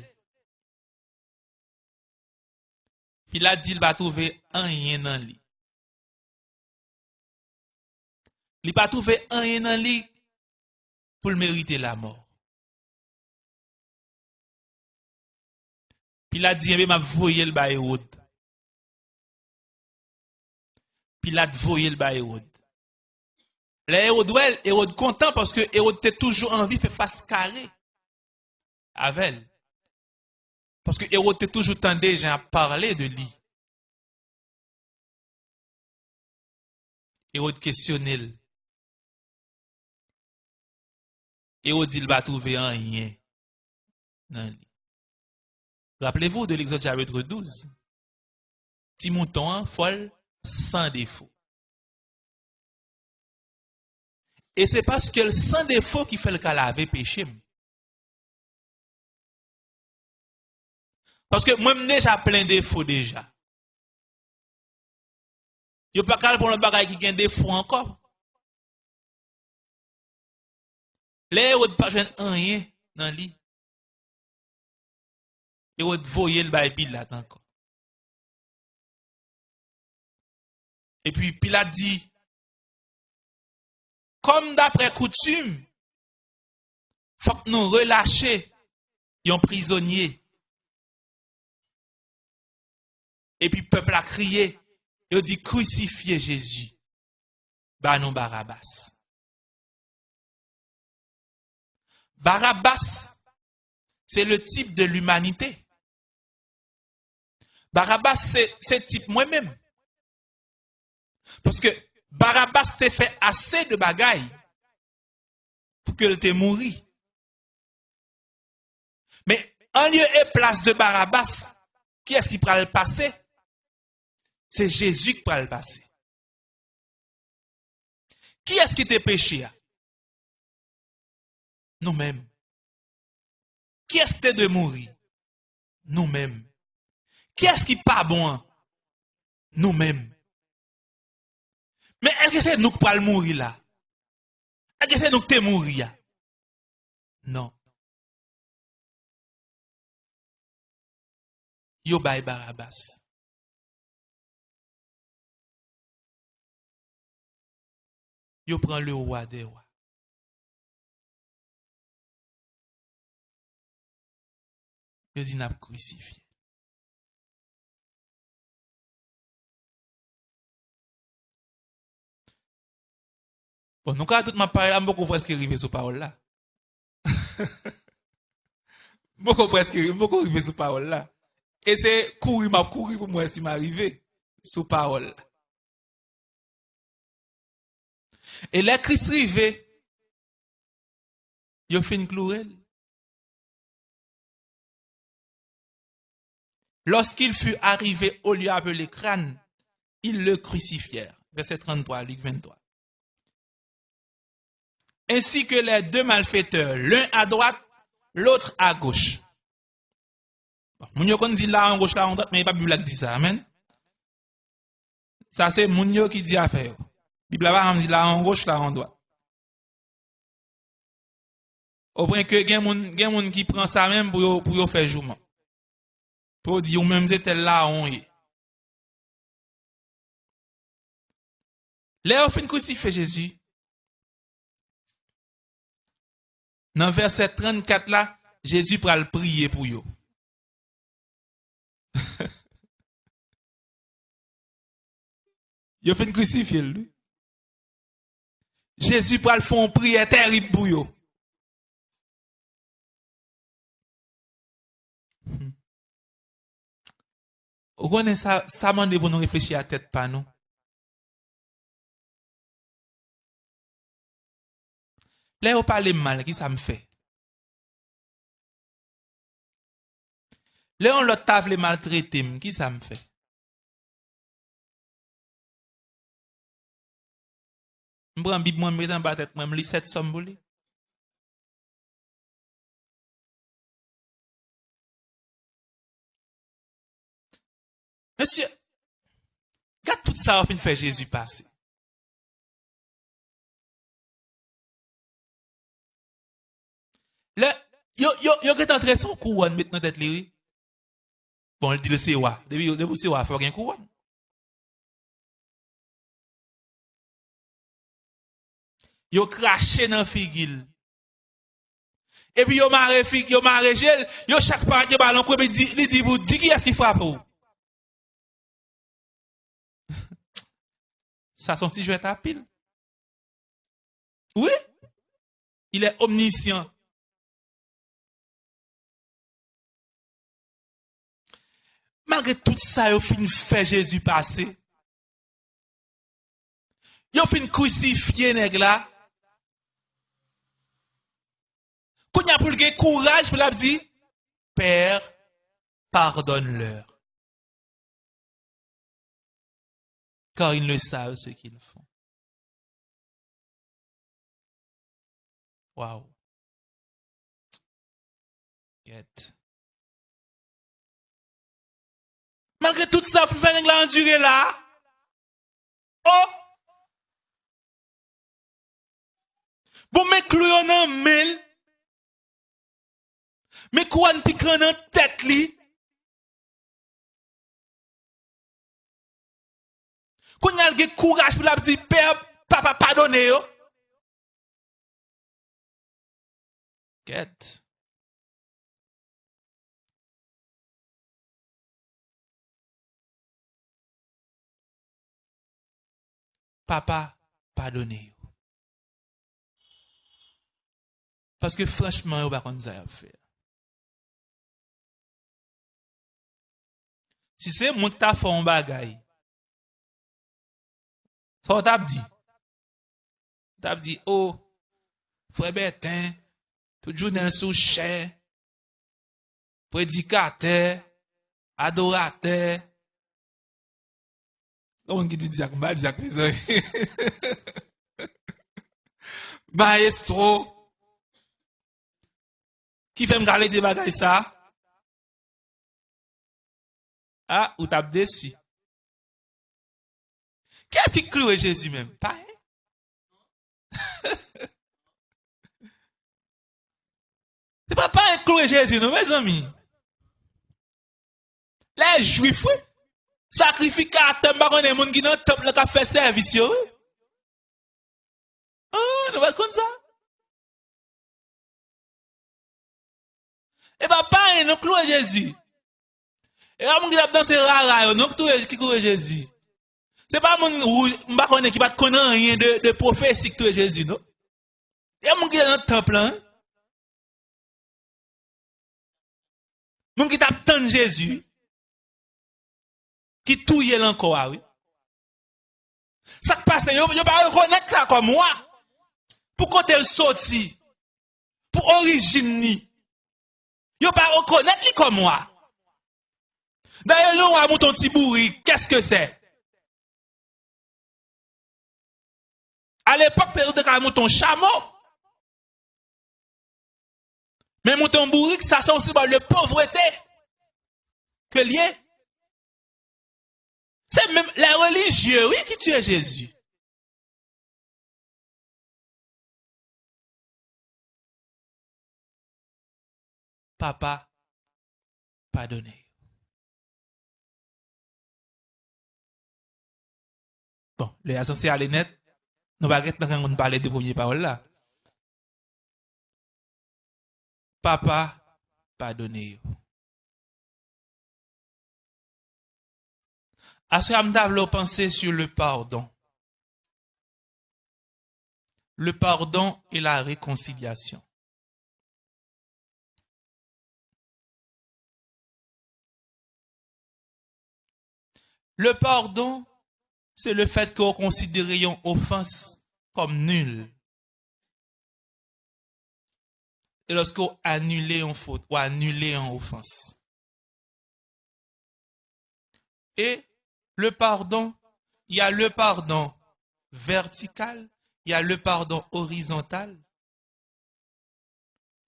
Speaker 1: Pilate di l ba touve an yen nan li. Li ba touve an yen nan li pou l merite la mor. Pilate di enbe eh map voye l ba Erod. Pilate voye l ba Erod. Les Hérode, content parce que Hérode était toujours envie de faire face carré avec elle. Parce que Hérode était toujours tendu à parler de lui. Hérode questionnait. Hérode dit, il va trouver rien dans lui. Rappelez-vous de l'Exode chapitre 12. Petit mouton folle sans défaut. E se paske l san defo ki fel ka lave pechim. Paske mwen mneja plen defo deja. Yo pa kal pou nan bagay ki gen defo ankon. Le yo te pa jwen anye nan li. Yo te voye l bay pilat ankon. E pi pilat di, comme d'après coutume, faut que nous relâchions un prisonnier. Et puis le peuple a crié, il dit crucifiez Jésus. Bah Barabbas. Barabbas, c'est le type de l'humanité. Barabbas, c'est type moi-même. Parce que Barabbas t'a fait assez de bagailles pour qu'elle te mourir. Mais en lieu et place de Barabbas, qui est-ce qui pourra le passer? C'est Jésus qui pourra le passer. Qui est-ce qui t'a péché? Nous-mêmes. Qui est-ce qui t'a de mourir? Nous-mêmes. Qui est-ce qui pas bon? Nous-mêmes. Men elke se nou pral mouri la? Elke se nou te mouri ya? Non. Yo bay barabas. Yo pran le wwa de wwa. Yo di nap krucifiye. Bon, nous, quand tout ma parole, beaucoup presque arrivé sur parole là. beaucoup presque, beaucoup arrivé sur parole là. Et c'est courir, m'a courir pour moi si m'arriver sur parole. Et là, Christ arrivé, il a fait une clouelle. Lorsqu'il fut arrivé au lieu appelé crâne, ils le crucifièrent. Verset 33, Luc 23 ainsi que les deux malfaiteurs, l'un à droite, l'autre à gauche. Bon, moun yo kon di la an gauche, la an droite, mais il n'y a pas Bible qui dit ça. Amen. Ça, c'est moun yo qui dit affaire. Bible va dit la an gauche, la an droite. Au point que gen moun, gen moun qui prend ça même pour yo, pour yo faire jouement. Pour dire ou même c'était là on est. Là, on fin crucifié Jésus. Nan verset 34 la, Jésus pral priye pou yo. yo fin kousifiye lou. Jésus pral fon priye terib pou yo. Ou konen sa, sa mande pou nou reflechi a tet pa nou? Lè yo pale mal, ki sa m fè? Lè yon lot tav le maltretem, ki sa m fè? M pran bib mwen mwen batet mwen, m li set som boli. Monsye, gade tout sa wap in fè Jésus pase. Le, yo, yo, yo get entre son couronne maintenant tête lui. Bon, il dit le COA. Depuis, depuis COA, il faut un couronne. Yo craché dans figil. Et puis yo maré fig, yo maré gel, yo chaque part yo ballon quoi dit li dit vous dit qui est-ce qui frappe ou. Ça son petit jeu à pile. Oui. Il est omniscient. Malgré tout ça, il fin fait Jésus passer. Il fin crucifier nèg là. Quand il a pour le courage pour la dire Père, pardonne-leur. Car ils ne savent ce qu'ils font. Wow. Get. malgré tout ça, pour faire la endurer là, oh! Bon, mais clou en mail, mais quoi ne pique en tête li, qu'on y a le courage pour la petite père, papa pardonnez yo. Get. papa, padone yo. Paske flashman yo bakon zay ap fè. Si se moun ta fon bagay, so tap di, tap di, oh, fwe beten, tout jounen sou chè, predikate, adorate, Non wan ki di diak, ba diak me zan. Maestro, ki fem gale de bagay sa? Ha, ah, ou tap desi. Kè as ki klowe Jésus men? Pa e? Se pa pa e klowe Jésus nou, me zan mi? Le, jwifwe. Sakrifikatem bagon e moun ki nan temple ka fe servis yo. An, nou vat kon sa. E ba pare nou kloe Jezi. E a moun ki tap danse rara yo, nou ki kloe Jezi. Se pa moun mba konen ki pat konen yon de, de profesik touye Jezi nou. E a moun ki nan temple an. Moun ki tap tan Jezi. ki touye lanko a wè. Sak pase, yo, yo pa rekonek sa kom wè. Pou kote l soti. Pou orijin ni. Yo pa rekonek li kom wè. Daye lè wè mouton tibouri, kèske se? A l'epok, pe ou te ka mouton chamo. Men mouton bouri, sa son si ba le povreté ke liye. C'est même les religieux, oui, qui tuent Jésus. Papa, pardonnez. Bon, les associés à net, nous allons parler de première parole là. Papa, pardonnez. À ce moment penser sur le pardon. Le pardon et la réconciliation. Le pardon, c'est le fait qu'on considère une offense comme nulle. et lorsqu'on annule une faute ou annule une offense. Et le pardon, il y a le pardon vertical, il y a le pardon horizontal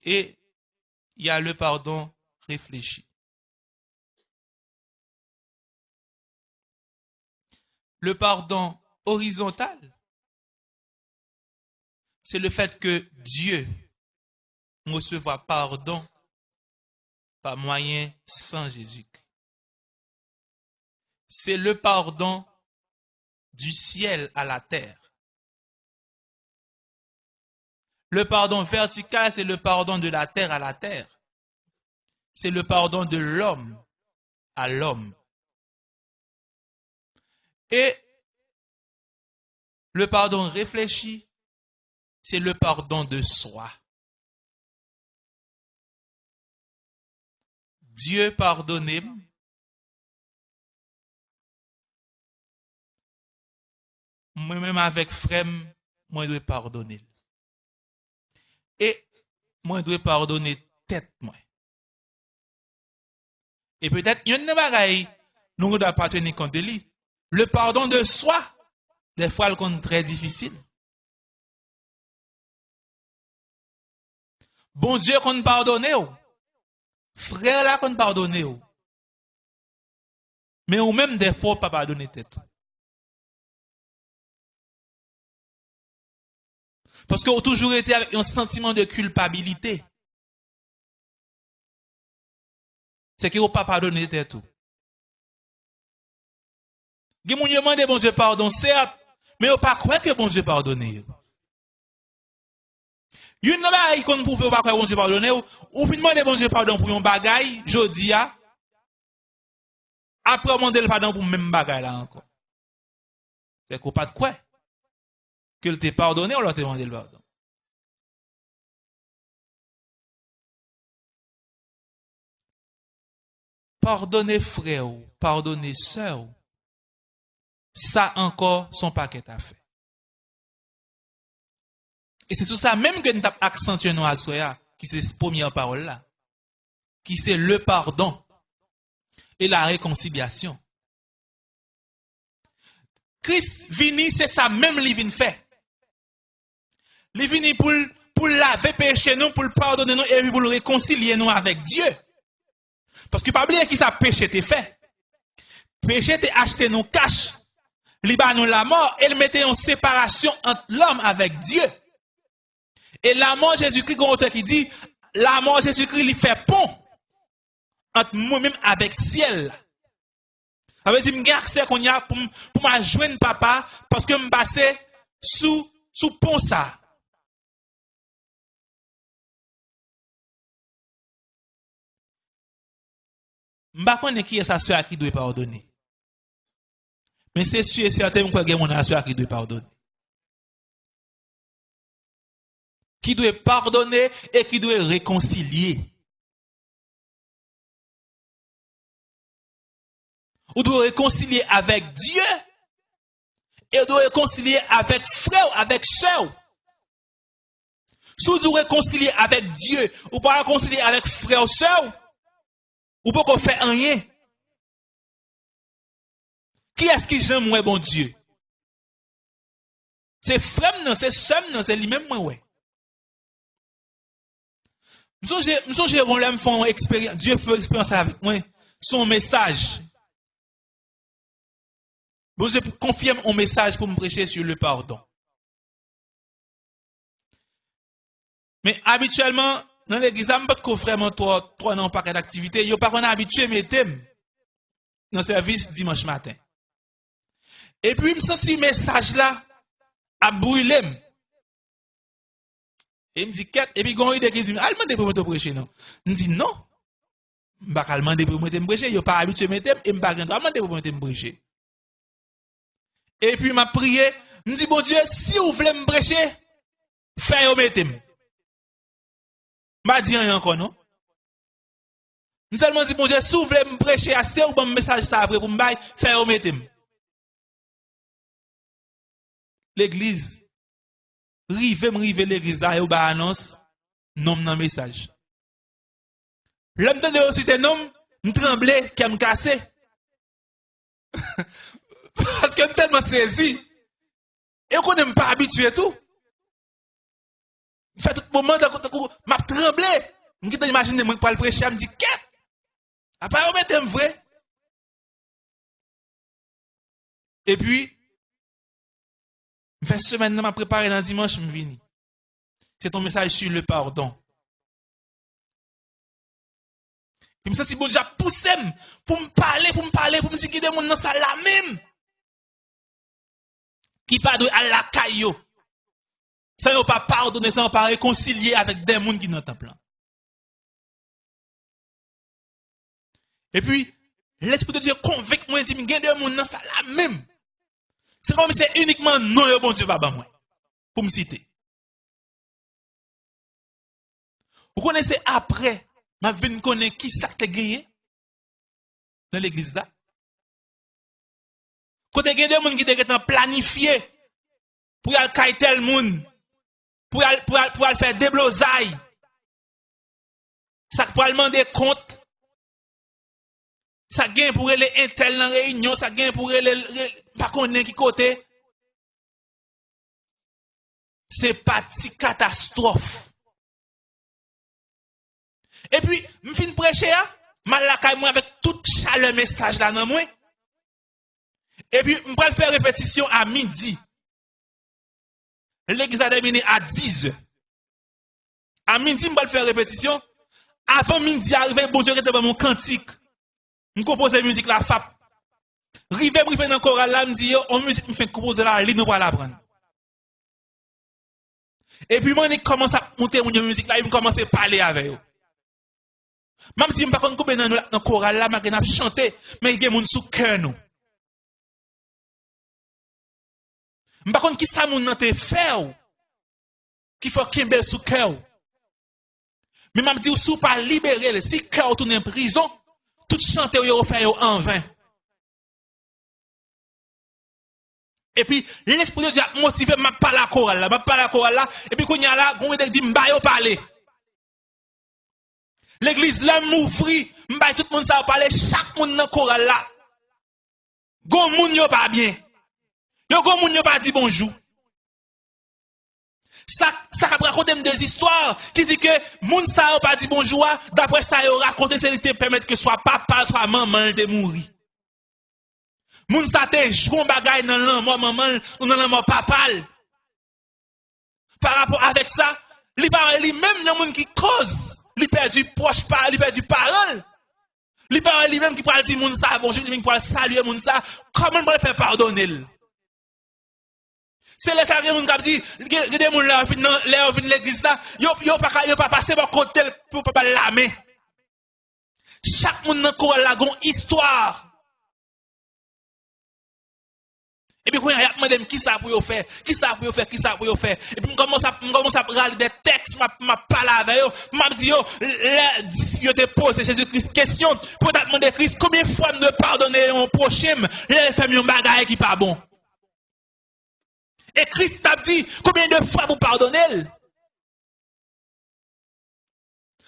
Speaker 1: et il y a le pardon réfléchi. Le pardon horizontal, c'est le fait que Dieu recevra pardon par moyen sans Jésus. C'est le pardon du ciel à la terre. Le pardon vertical, c'est le pardon de la terre à la terre. C'est le pardon de l'homme à l'homme. Et le pardon réfléchi, c'est le pardon de soi. Dieu pardonnez mwen mèm avèk frem, mwen dwe pardonel. E mwen dwe pardonel tèt mwen. E pètèt, yon nan bagay, nou mwen dwa patweni konde li. Le pardon de swa, de fwa l kon trè difisil. Bon Diyo kon pardonè ou. Frè la kon pardonè ou. Men ou mèm defo pa pardonè tèt ou. Parce qu'on toujours été avec un sentiment de culpabilité. C'est qu'on pas pardonné tout. Qui m'ont demandé bon Dieu pardon, certes, mais on pas croire que bon Dieu pardonné. Yon nan ba qu'on pou fè pas croire bon Dieu pardonné ou fin demander bon Dieu pardon pour yon bagay jodi a ah, après demander le pardon pour même bagay là encore. C'est qu'on pas de quoi. Que t'ait pardonné, on l'a demandé le pardon. Pardonnez frère, pardonnez sœur, ça encore son paquet à fait. Et c'est sur ça même que nous avons accentué nous à soya, qui c'est cette première parole là, qui c'est le pardon et la réconciliation. Christ vini, c'est ça même qu'il fait. Il venu pour, pour laver péché nous, pour pardonner nous et pour réconcilier nous avec Dieu. Parce que pas oublier qui ça péché t'est fait. Péché t'est acheté nous cash. Liba nous la mort il mettait en séparation entre l'homme avec Dieu. Et la mort Jésus-Christ, qui dit, la mort Jésus-Christ lui fait pont entre moi-même avec ciel. Ça veut dire, je qu'on y a pour, pour me papa parce que je passe sous, sous pont ça. Je ne sais qui est sa soeur qui doit pardonner. Mais c'est sûr et certain que y a mon soeur qui doit pardonner. Qui doit pardonner et qui doit réconcilier. Ou doit réconcilier avec Dieu et doit réconcilier avec frère, avec soeur. Si vous réconcilier avec Dieu ou pas réconcilier avec frère ou soeur, ou pas qu'on fait rien. Qui est-ce qui j'aime moi, bon Dieu? C'est frère, non, c'est soeur, non, c'est lui-même, moi, ouais. Nous sommes l'aime faire expérience, Dieu fait expérience avec moi, son message. Bon Dieu confirme un message pour me prêcher sur le pardon. Mais habituellement, nan l'eglise, m pat ko vreman to, to nan pakè d'aktivite, yo pa kon abitue metem nan servis dimanche matin. E pi m senti mesaj la, ap brulem. E m di ket, e pi gon yi dekri di, alman de pou mwen te preche nan. M di nan, m bak alman de pou mwen te preche, yo pa abitue metem, e m bak rentre alman de pou mwen te preche. E pi m ap priye, m di bon die, si ou vle m preche, fè yo metem. M'a dit rien encore, non? Nous seulement dit, bon Dieu, si vous voulez me prêcher assez ou bon message ça après pour me faire remettre. L'église, rive me rive l'église là, et vous annonce, nom dans message. L'homme de aussi tes noms, me tremblais, qu'elle me cassait. Parce que tellement saisi. Et qu'on n'est pas habitué tout. Fait tout moment, m'a tremblé. Je imaginer, moi, pour le prêcher, je me dis, qu'est-ce? Après, on met vrai. Et puis, je fais semaine, je préparé dans dimanche, je me C'est ton message sur le pardon. Puis, je me si bon, déjà poussé pour me parler, pour me parler, pour me dire a des gens dans là même. Qui parle à la caillou. Ça n'a pas pardonné, ça n'a pas réconcilié avec des gens qui dans le temple. Et puis, l'Esprit de Dieu convainc moi, dit, il y a des gens dans ça là même. C'est comme si c'est uniquement non, le bon Dieu, moi. Pour me citer. Vous connaissez après, ma vie connaît qui ça gagné dans l'église là? Quand il y a des gens qui sont planifiés pour aller cailler tel monde, pou al, pou al, pou al fè deblozay. Sak pou al mande kont. Sak gen pou rele entel nan reynyon. Sak gen pou rele, rele pa konnen ki kote. Se pati katastrofe. E pi, m fin preche ya, mal lakay mwen avèk tout chale mesaj la nan mwen. E pi, m pral fè repetisyon a midi. l'examen terminé à 10 heures. À midi, je vais faire répétition. Avant midi, arrivé, bon Dieu, était mon cantique. Je compose la musique, la FAP. Rivé, je fais dans le choral, là, je dis, on musique, je fais composer la ligne, nous va l'apprendre. Et puis, moi, je commence à monter mon musique, là, je commence à parler avec eux. Même si je ne sais pas combien dans le choral, là, je chante, mais il y a des gens sous cœur, nous. Mpa kon ki sa moun nan te fè ou. Ki fò kembel sou kè ou. Men mpa mdi ou sou pa libere le. Si kè ou tou nan prison, tout chante ou yo fè yo an vin. E pi, l'esprit de Dieu a motivé ma pa la koral la, ma pa la koral la, e pi kon yon la, kon yon dek di mba yo pale. L'eglise la moufri, mba tout moun sa yo pale, chak moun nan koral la. Gon moun yo pa bien. Yo go moun yo pa di bonjou. Sa, sa kap rakonte m de zistwar ki di ke moun sa yo pa di bonjou a, dapre sa yo rakonte se li te pemet ke swa papa, swa maman te mouri. Moun sa te jgon bagay nan lan mou maman, nan lan mou papal. Par rapport avek sa, li pare li menm nan moun ki koz, li per di proche pa, li per di parol. Li pare li menm ki pral di moun sa bonjou, li menm ki pral salye moun sa, koman pral fe pardonel. Se le sa gen moun kap di, gen de moun la ou fin l'eglis la, yo, yo pa, pa pase pa kote l pou pa pa lame. Chak moun nan kou la gon istwar. Epi kou yon yapman dem ki sa pou yo fe, ki sa pou yo fe, ki sa pou yo fe. Epi m koman sa, sa rali de teks, ma, ma pala ve yo, ma di yo, le, yo te pose Jésus Christ question, pou datman de Christ, koumye fwa m de pardonne yon prochim, le fèm yon bagay ki pa bon. Et Christ t'a dit, combien de fois vous pardonnez?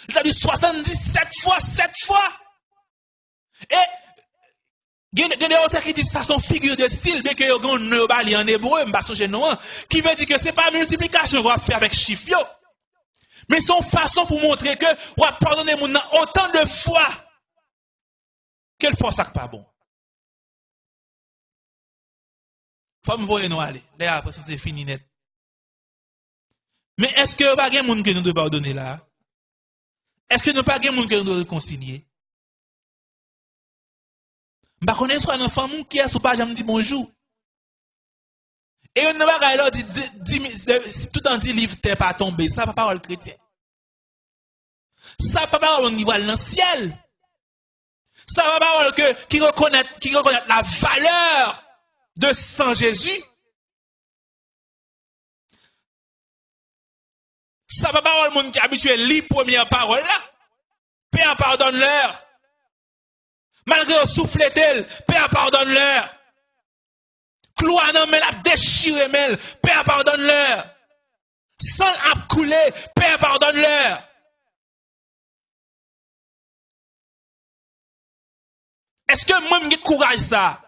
Speaker 1: Il a dit 77 fois, 7 fois. Et il y a des auteurs qui disent ça sont figures de style, bien que ne bali en hébreu, non, qui veut dire que c'est pas multiplication qu'on va faire avec chiffre Mais son façon pour montrer que on va pardonner autant de fois. Quelle fois ça pas bon? Faut me voir nous aller. Là après ça c'est fini net. Mais est-ce que pas gen monde que nous devons pardonner là? Est-ce que nous pas gen monde que nous devons réconcilier? Je connais soit un enfant qui est sous page, me dit bonjour. Et on ne va pas dit, tout dans dit livre, t'es pas tombé. Ça, pas parole chrétien. Ça, pas parole qui va dans le ciel. Ça, pas parole que, qui reconnaît, qui reconnaît la valeur de Saint Jésus. Ça, pas parole monde qui est habitué lire première parole là. Père, pardonne-leur. Malgré au souffle d'elle, Père pardonne-leur. Cloua nan men ap déchiré mel, Père pardonne-leur. Sang ap coulé, Père pardonne-leur. Est-ce que moi j'ai courage ça?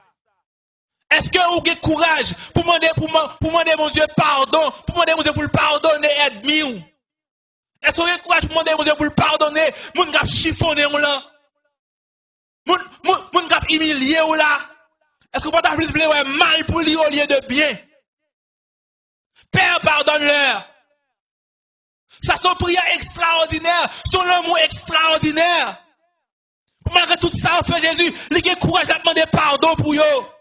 Speaker 1: Est-ce que vous avez courage pour demander, pour, pour demander mon Dieu pardon, pour demander mon Dieu pour le pardonner et admis Est-ce que vous avez courage pour demander mon Dieu pour le pardonner? Moun kap chiffonné ou là? Moun, moun, moun kap humilié ou là? Est-ce que vous avez plus ouais, mal pour lui au lieu de bien? Père, pardonne-leur. Ça, son prière extraordinaire, son amour extraordinaire. Malgré tout ça, on fait Jésus, il a courage de demander pardon pour eux.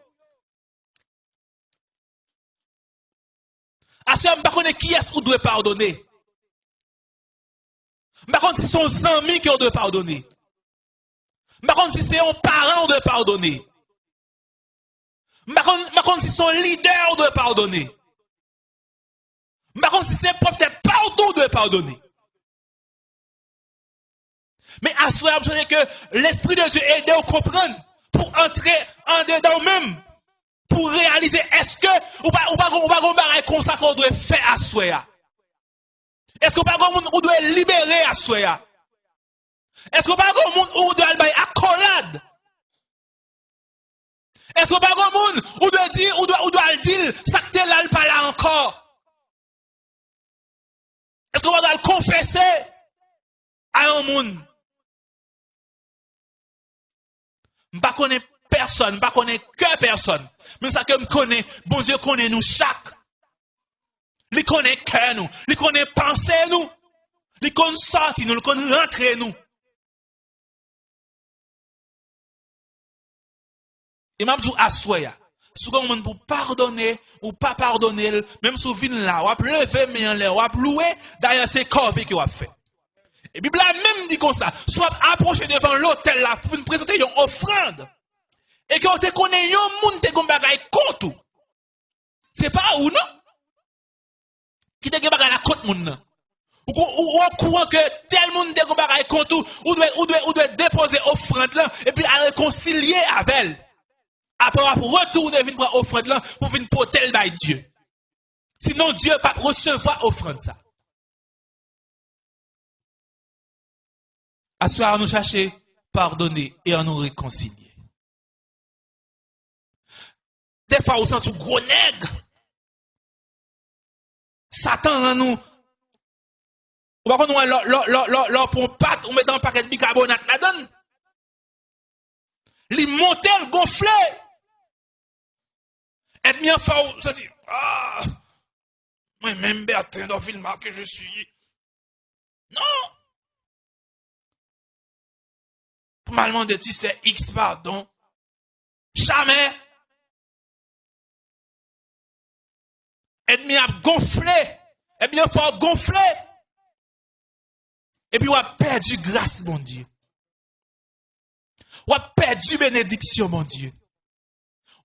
Speaker 1: À ce moment, je ne qui est-ce qu'on doit pardonner? Je ne si c'est son ami qui doit pardonner. Je ne si c'est un parent qui doit pardonner. Je ne si c'est son leader qui doit pardonner. Je ne si c'est peut-être pardon doit pardonner. Mais à ce moment, que l'Esprit de Dieu aide à comprendre pour entrer en dedans même pour réaliser est-ce que ou pas ou pas ou pas on comme ça qu'on doit faire à soi est-ce qu'on pas on doit libérer à soi est-ce qu'on pas on doit aller accolade est-ce qu'on pas on doit dire ou doit ou doit dire ça que là pas là encore? Est-ce qu'on va le confesser à un monde? Pas connais personne, pas connais que personne. Mais ça que me connaît, bon Dieu connaît nous chaque. Il connaît que nous, il connaît penser nous, il connaît sortir nous, il connaît rentrer nous. Et même tout assoya. Souvent, on pour pardonner ou pas pardonner, même si vous là, ou lever, mais en l'air, ou louer, d'ailleurs, c'est corps qui a fait. Et Bible même dit comme ça, soit approché devant l'hôtel là pour nous présenter une offrande. Et que te connaît yon moun te gon bagay contre. C'est pas ou non? Qui te gon bagay la moun nan. Ou ou courant que tel moun te gon bagay contre ou doit ou doit ou doit déposer offrande là et puis à réconcilier avec elle. Après retourner venir prendre offrande là pour venir porter le Dieu. Sinon Dieu pas recevoir offrande ça. À soir, nous chercher pardonner et à nous réconcilier. fwa ou santou gro neg. Satan an nou. Ou bakon nou an lor pou pat ou metan paket bikarbonat la don. Li montel gonfle. Et mi an fwa ou sa si. Ah, mwen men Bertrand do filma ke je suis. Non. Pou malman de ti se X pardon. Jamais. Ennemi a gonflé. Eh bien, faut gonfler. Et puis, on a perdu grâce, mon Dieu. On a perdu bénédiction, mon Dieu.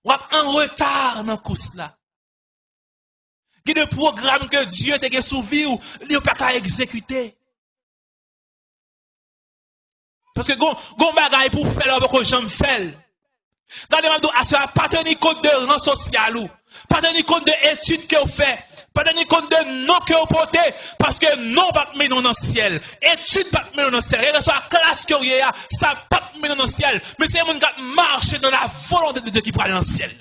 Speaker 1: On a en retard dans ce là. A des programmes que Dieu t'a souvi ou il pas exécuter. Parce que gon, gon pour faire que faire. Regardez-moi, à pas tenir compte de rang social ou, pas tenir compte de études que vous faites, pas tenir compte de non que vous portez, parce que non pas mettre dans le ciel. Études pas dans le ciel. Et que soit classe que vous avez, ça pas mettre dans le ciel. Mais c'est un monde qui marche dans la volonté de Dieu qui prend dans le ciel.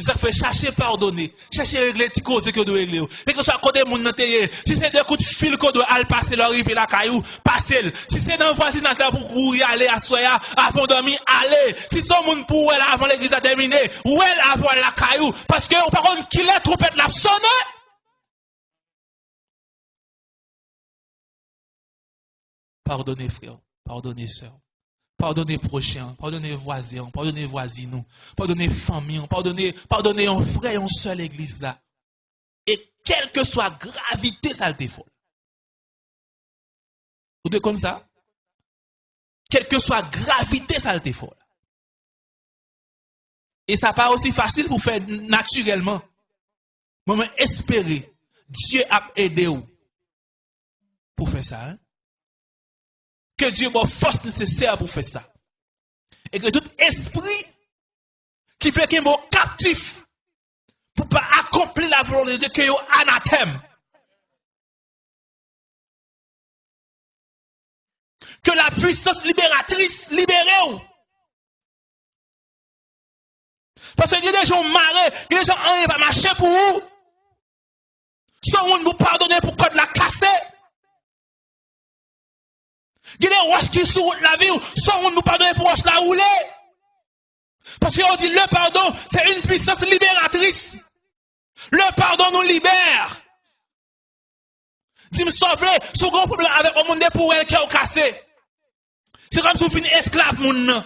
Speaker 1: Ça fait chercher pardonner, chercher régler les causes que doit régler. Et que ce soit côté moun si c'est des coups de fil qu'on doit aller passer leur rive la caillou, passer. Si c'est dans voisinage pour y aller à soya avant de dormir, aller. Si son moun pour elle avant l'église à terminer, ou elle avant la caillou, parce que par contre qui la trompette la sonne. Pardonnez frère, pardonnez sœur. Pardonnez prochain, pardonnez voisin, pardonnez voisins, pardonnez famille, pardonnez, pardonnez un frère, une seule église là. Et quelle que soit gravité, ça le défaut. Vous devez comme ça? Quelle que soit gravité, ça le défaut. Et ça pas aussi facile pour faire naturellement. Mais espérer, Dieu a aidé vous pour faire ça. Hein? Que Dieu m'a force nécessaire pour faire ça. Et que tout esprit qui fait qu'il est captif pour pas accomplir la volonté de Dieu, anathème. Que la puissance libératrice libère. Parce qu'il y a des gens marrés, il y a des gens qui pas marcher pour vous. Son moun nous pardonner pour code la casser. Il y a des roches qui sur la vie, moun nous pardonner pour roche la rouler. Parce qu'on dit le pardon, c'est une puissance libératrice. Le pardon nous libère. Dis-moi, s'il si vous avez un problème avec un monde pour elle qui est cassé. C'est comme si vous finissez esclave, mon nom.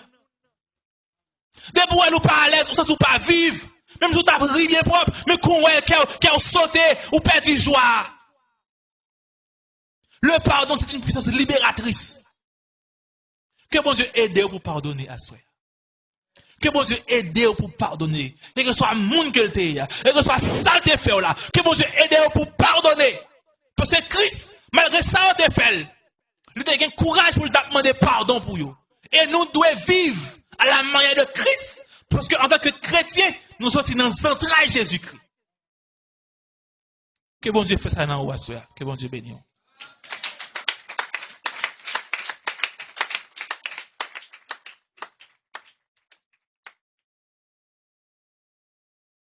Speaker 1: Dès pour elle ou pas à l'aise, ou ça ou pas vivre. Même si vous avez bien propre, mais qu'on est qui a sauté ou perdu joie. Le pardon, c'est une puissance libératrice. Que bon Dieu aide pour pardonner à soi. Que bon Dieu aide pour pardonner. Que ce soit monde que que ce soit saleté fait là. Que bon Dieu aide pour pardonner. Parce que Christ, malgré ça, on te fait. Il a courage pour demander pardon pour vous. Et nous devons vivre à la manière de Christ. Parce qu'en tant que chrétien, nous sommes dans le Jésus-Christ. Que bon Dieu fasse ça dans le Que bon Dieu bénisse.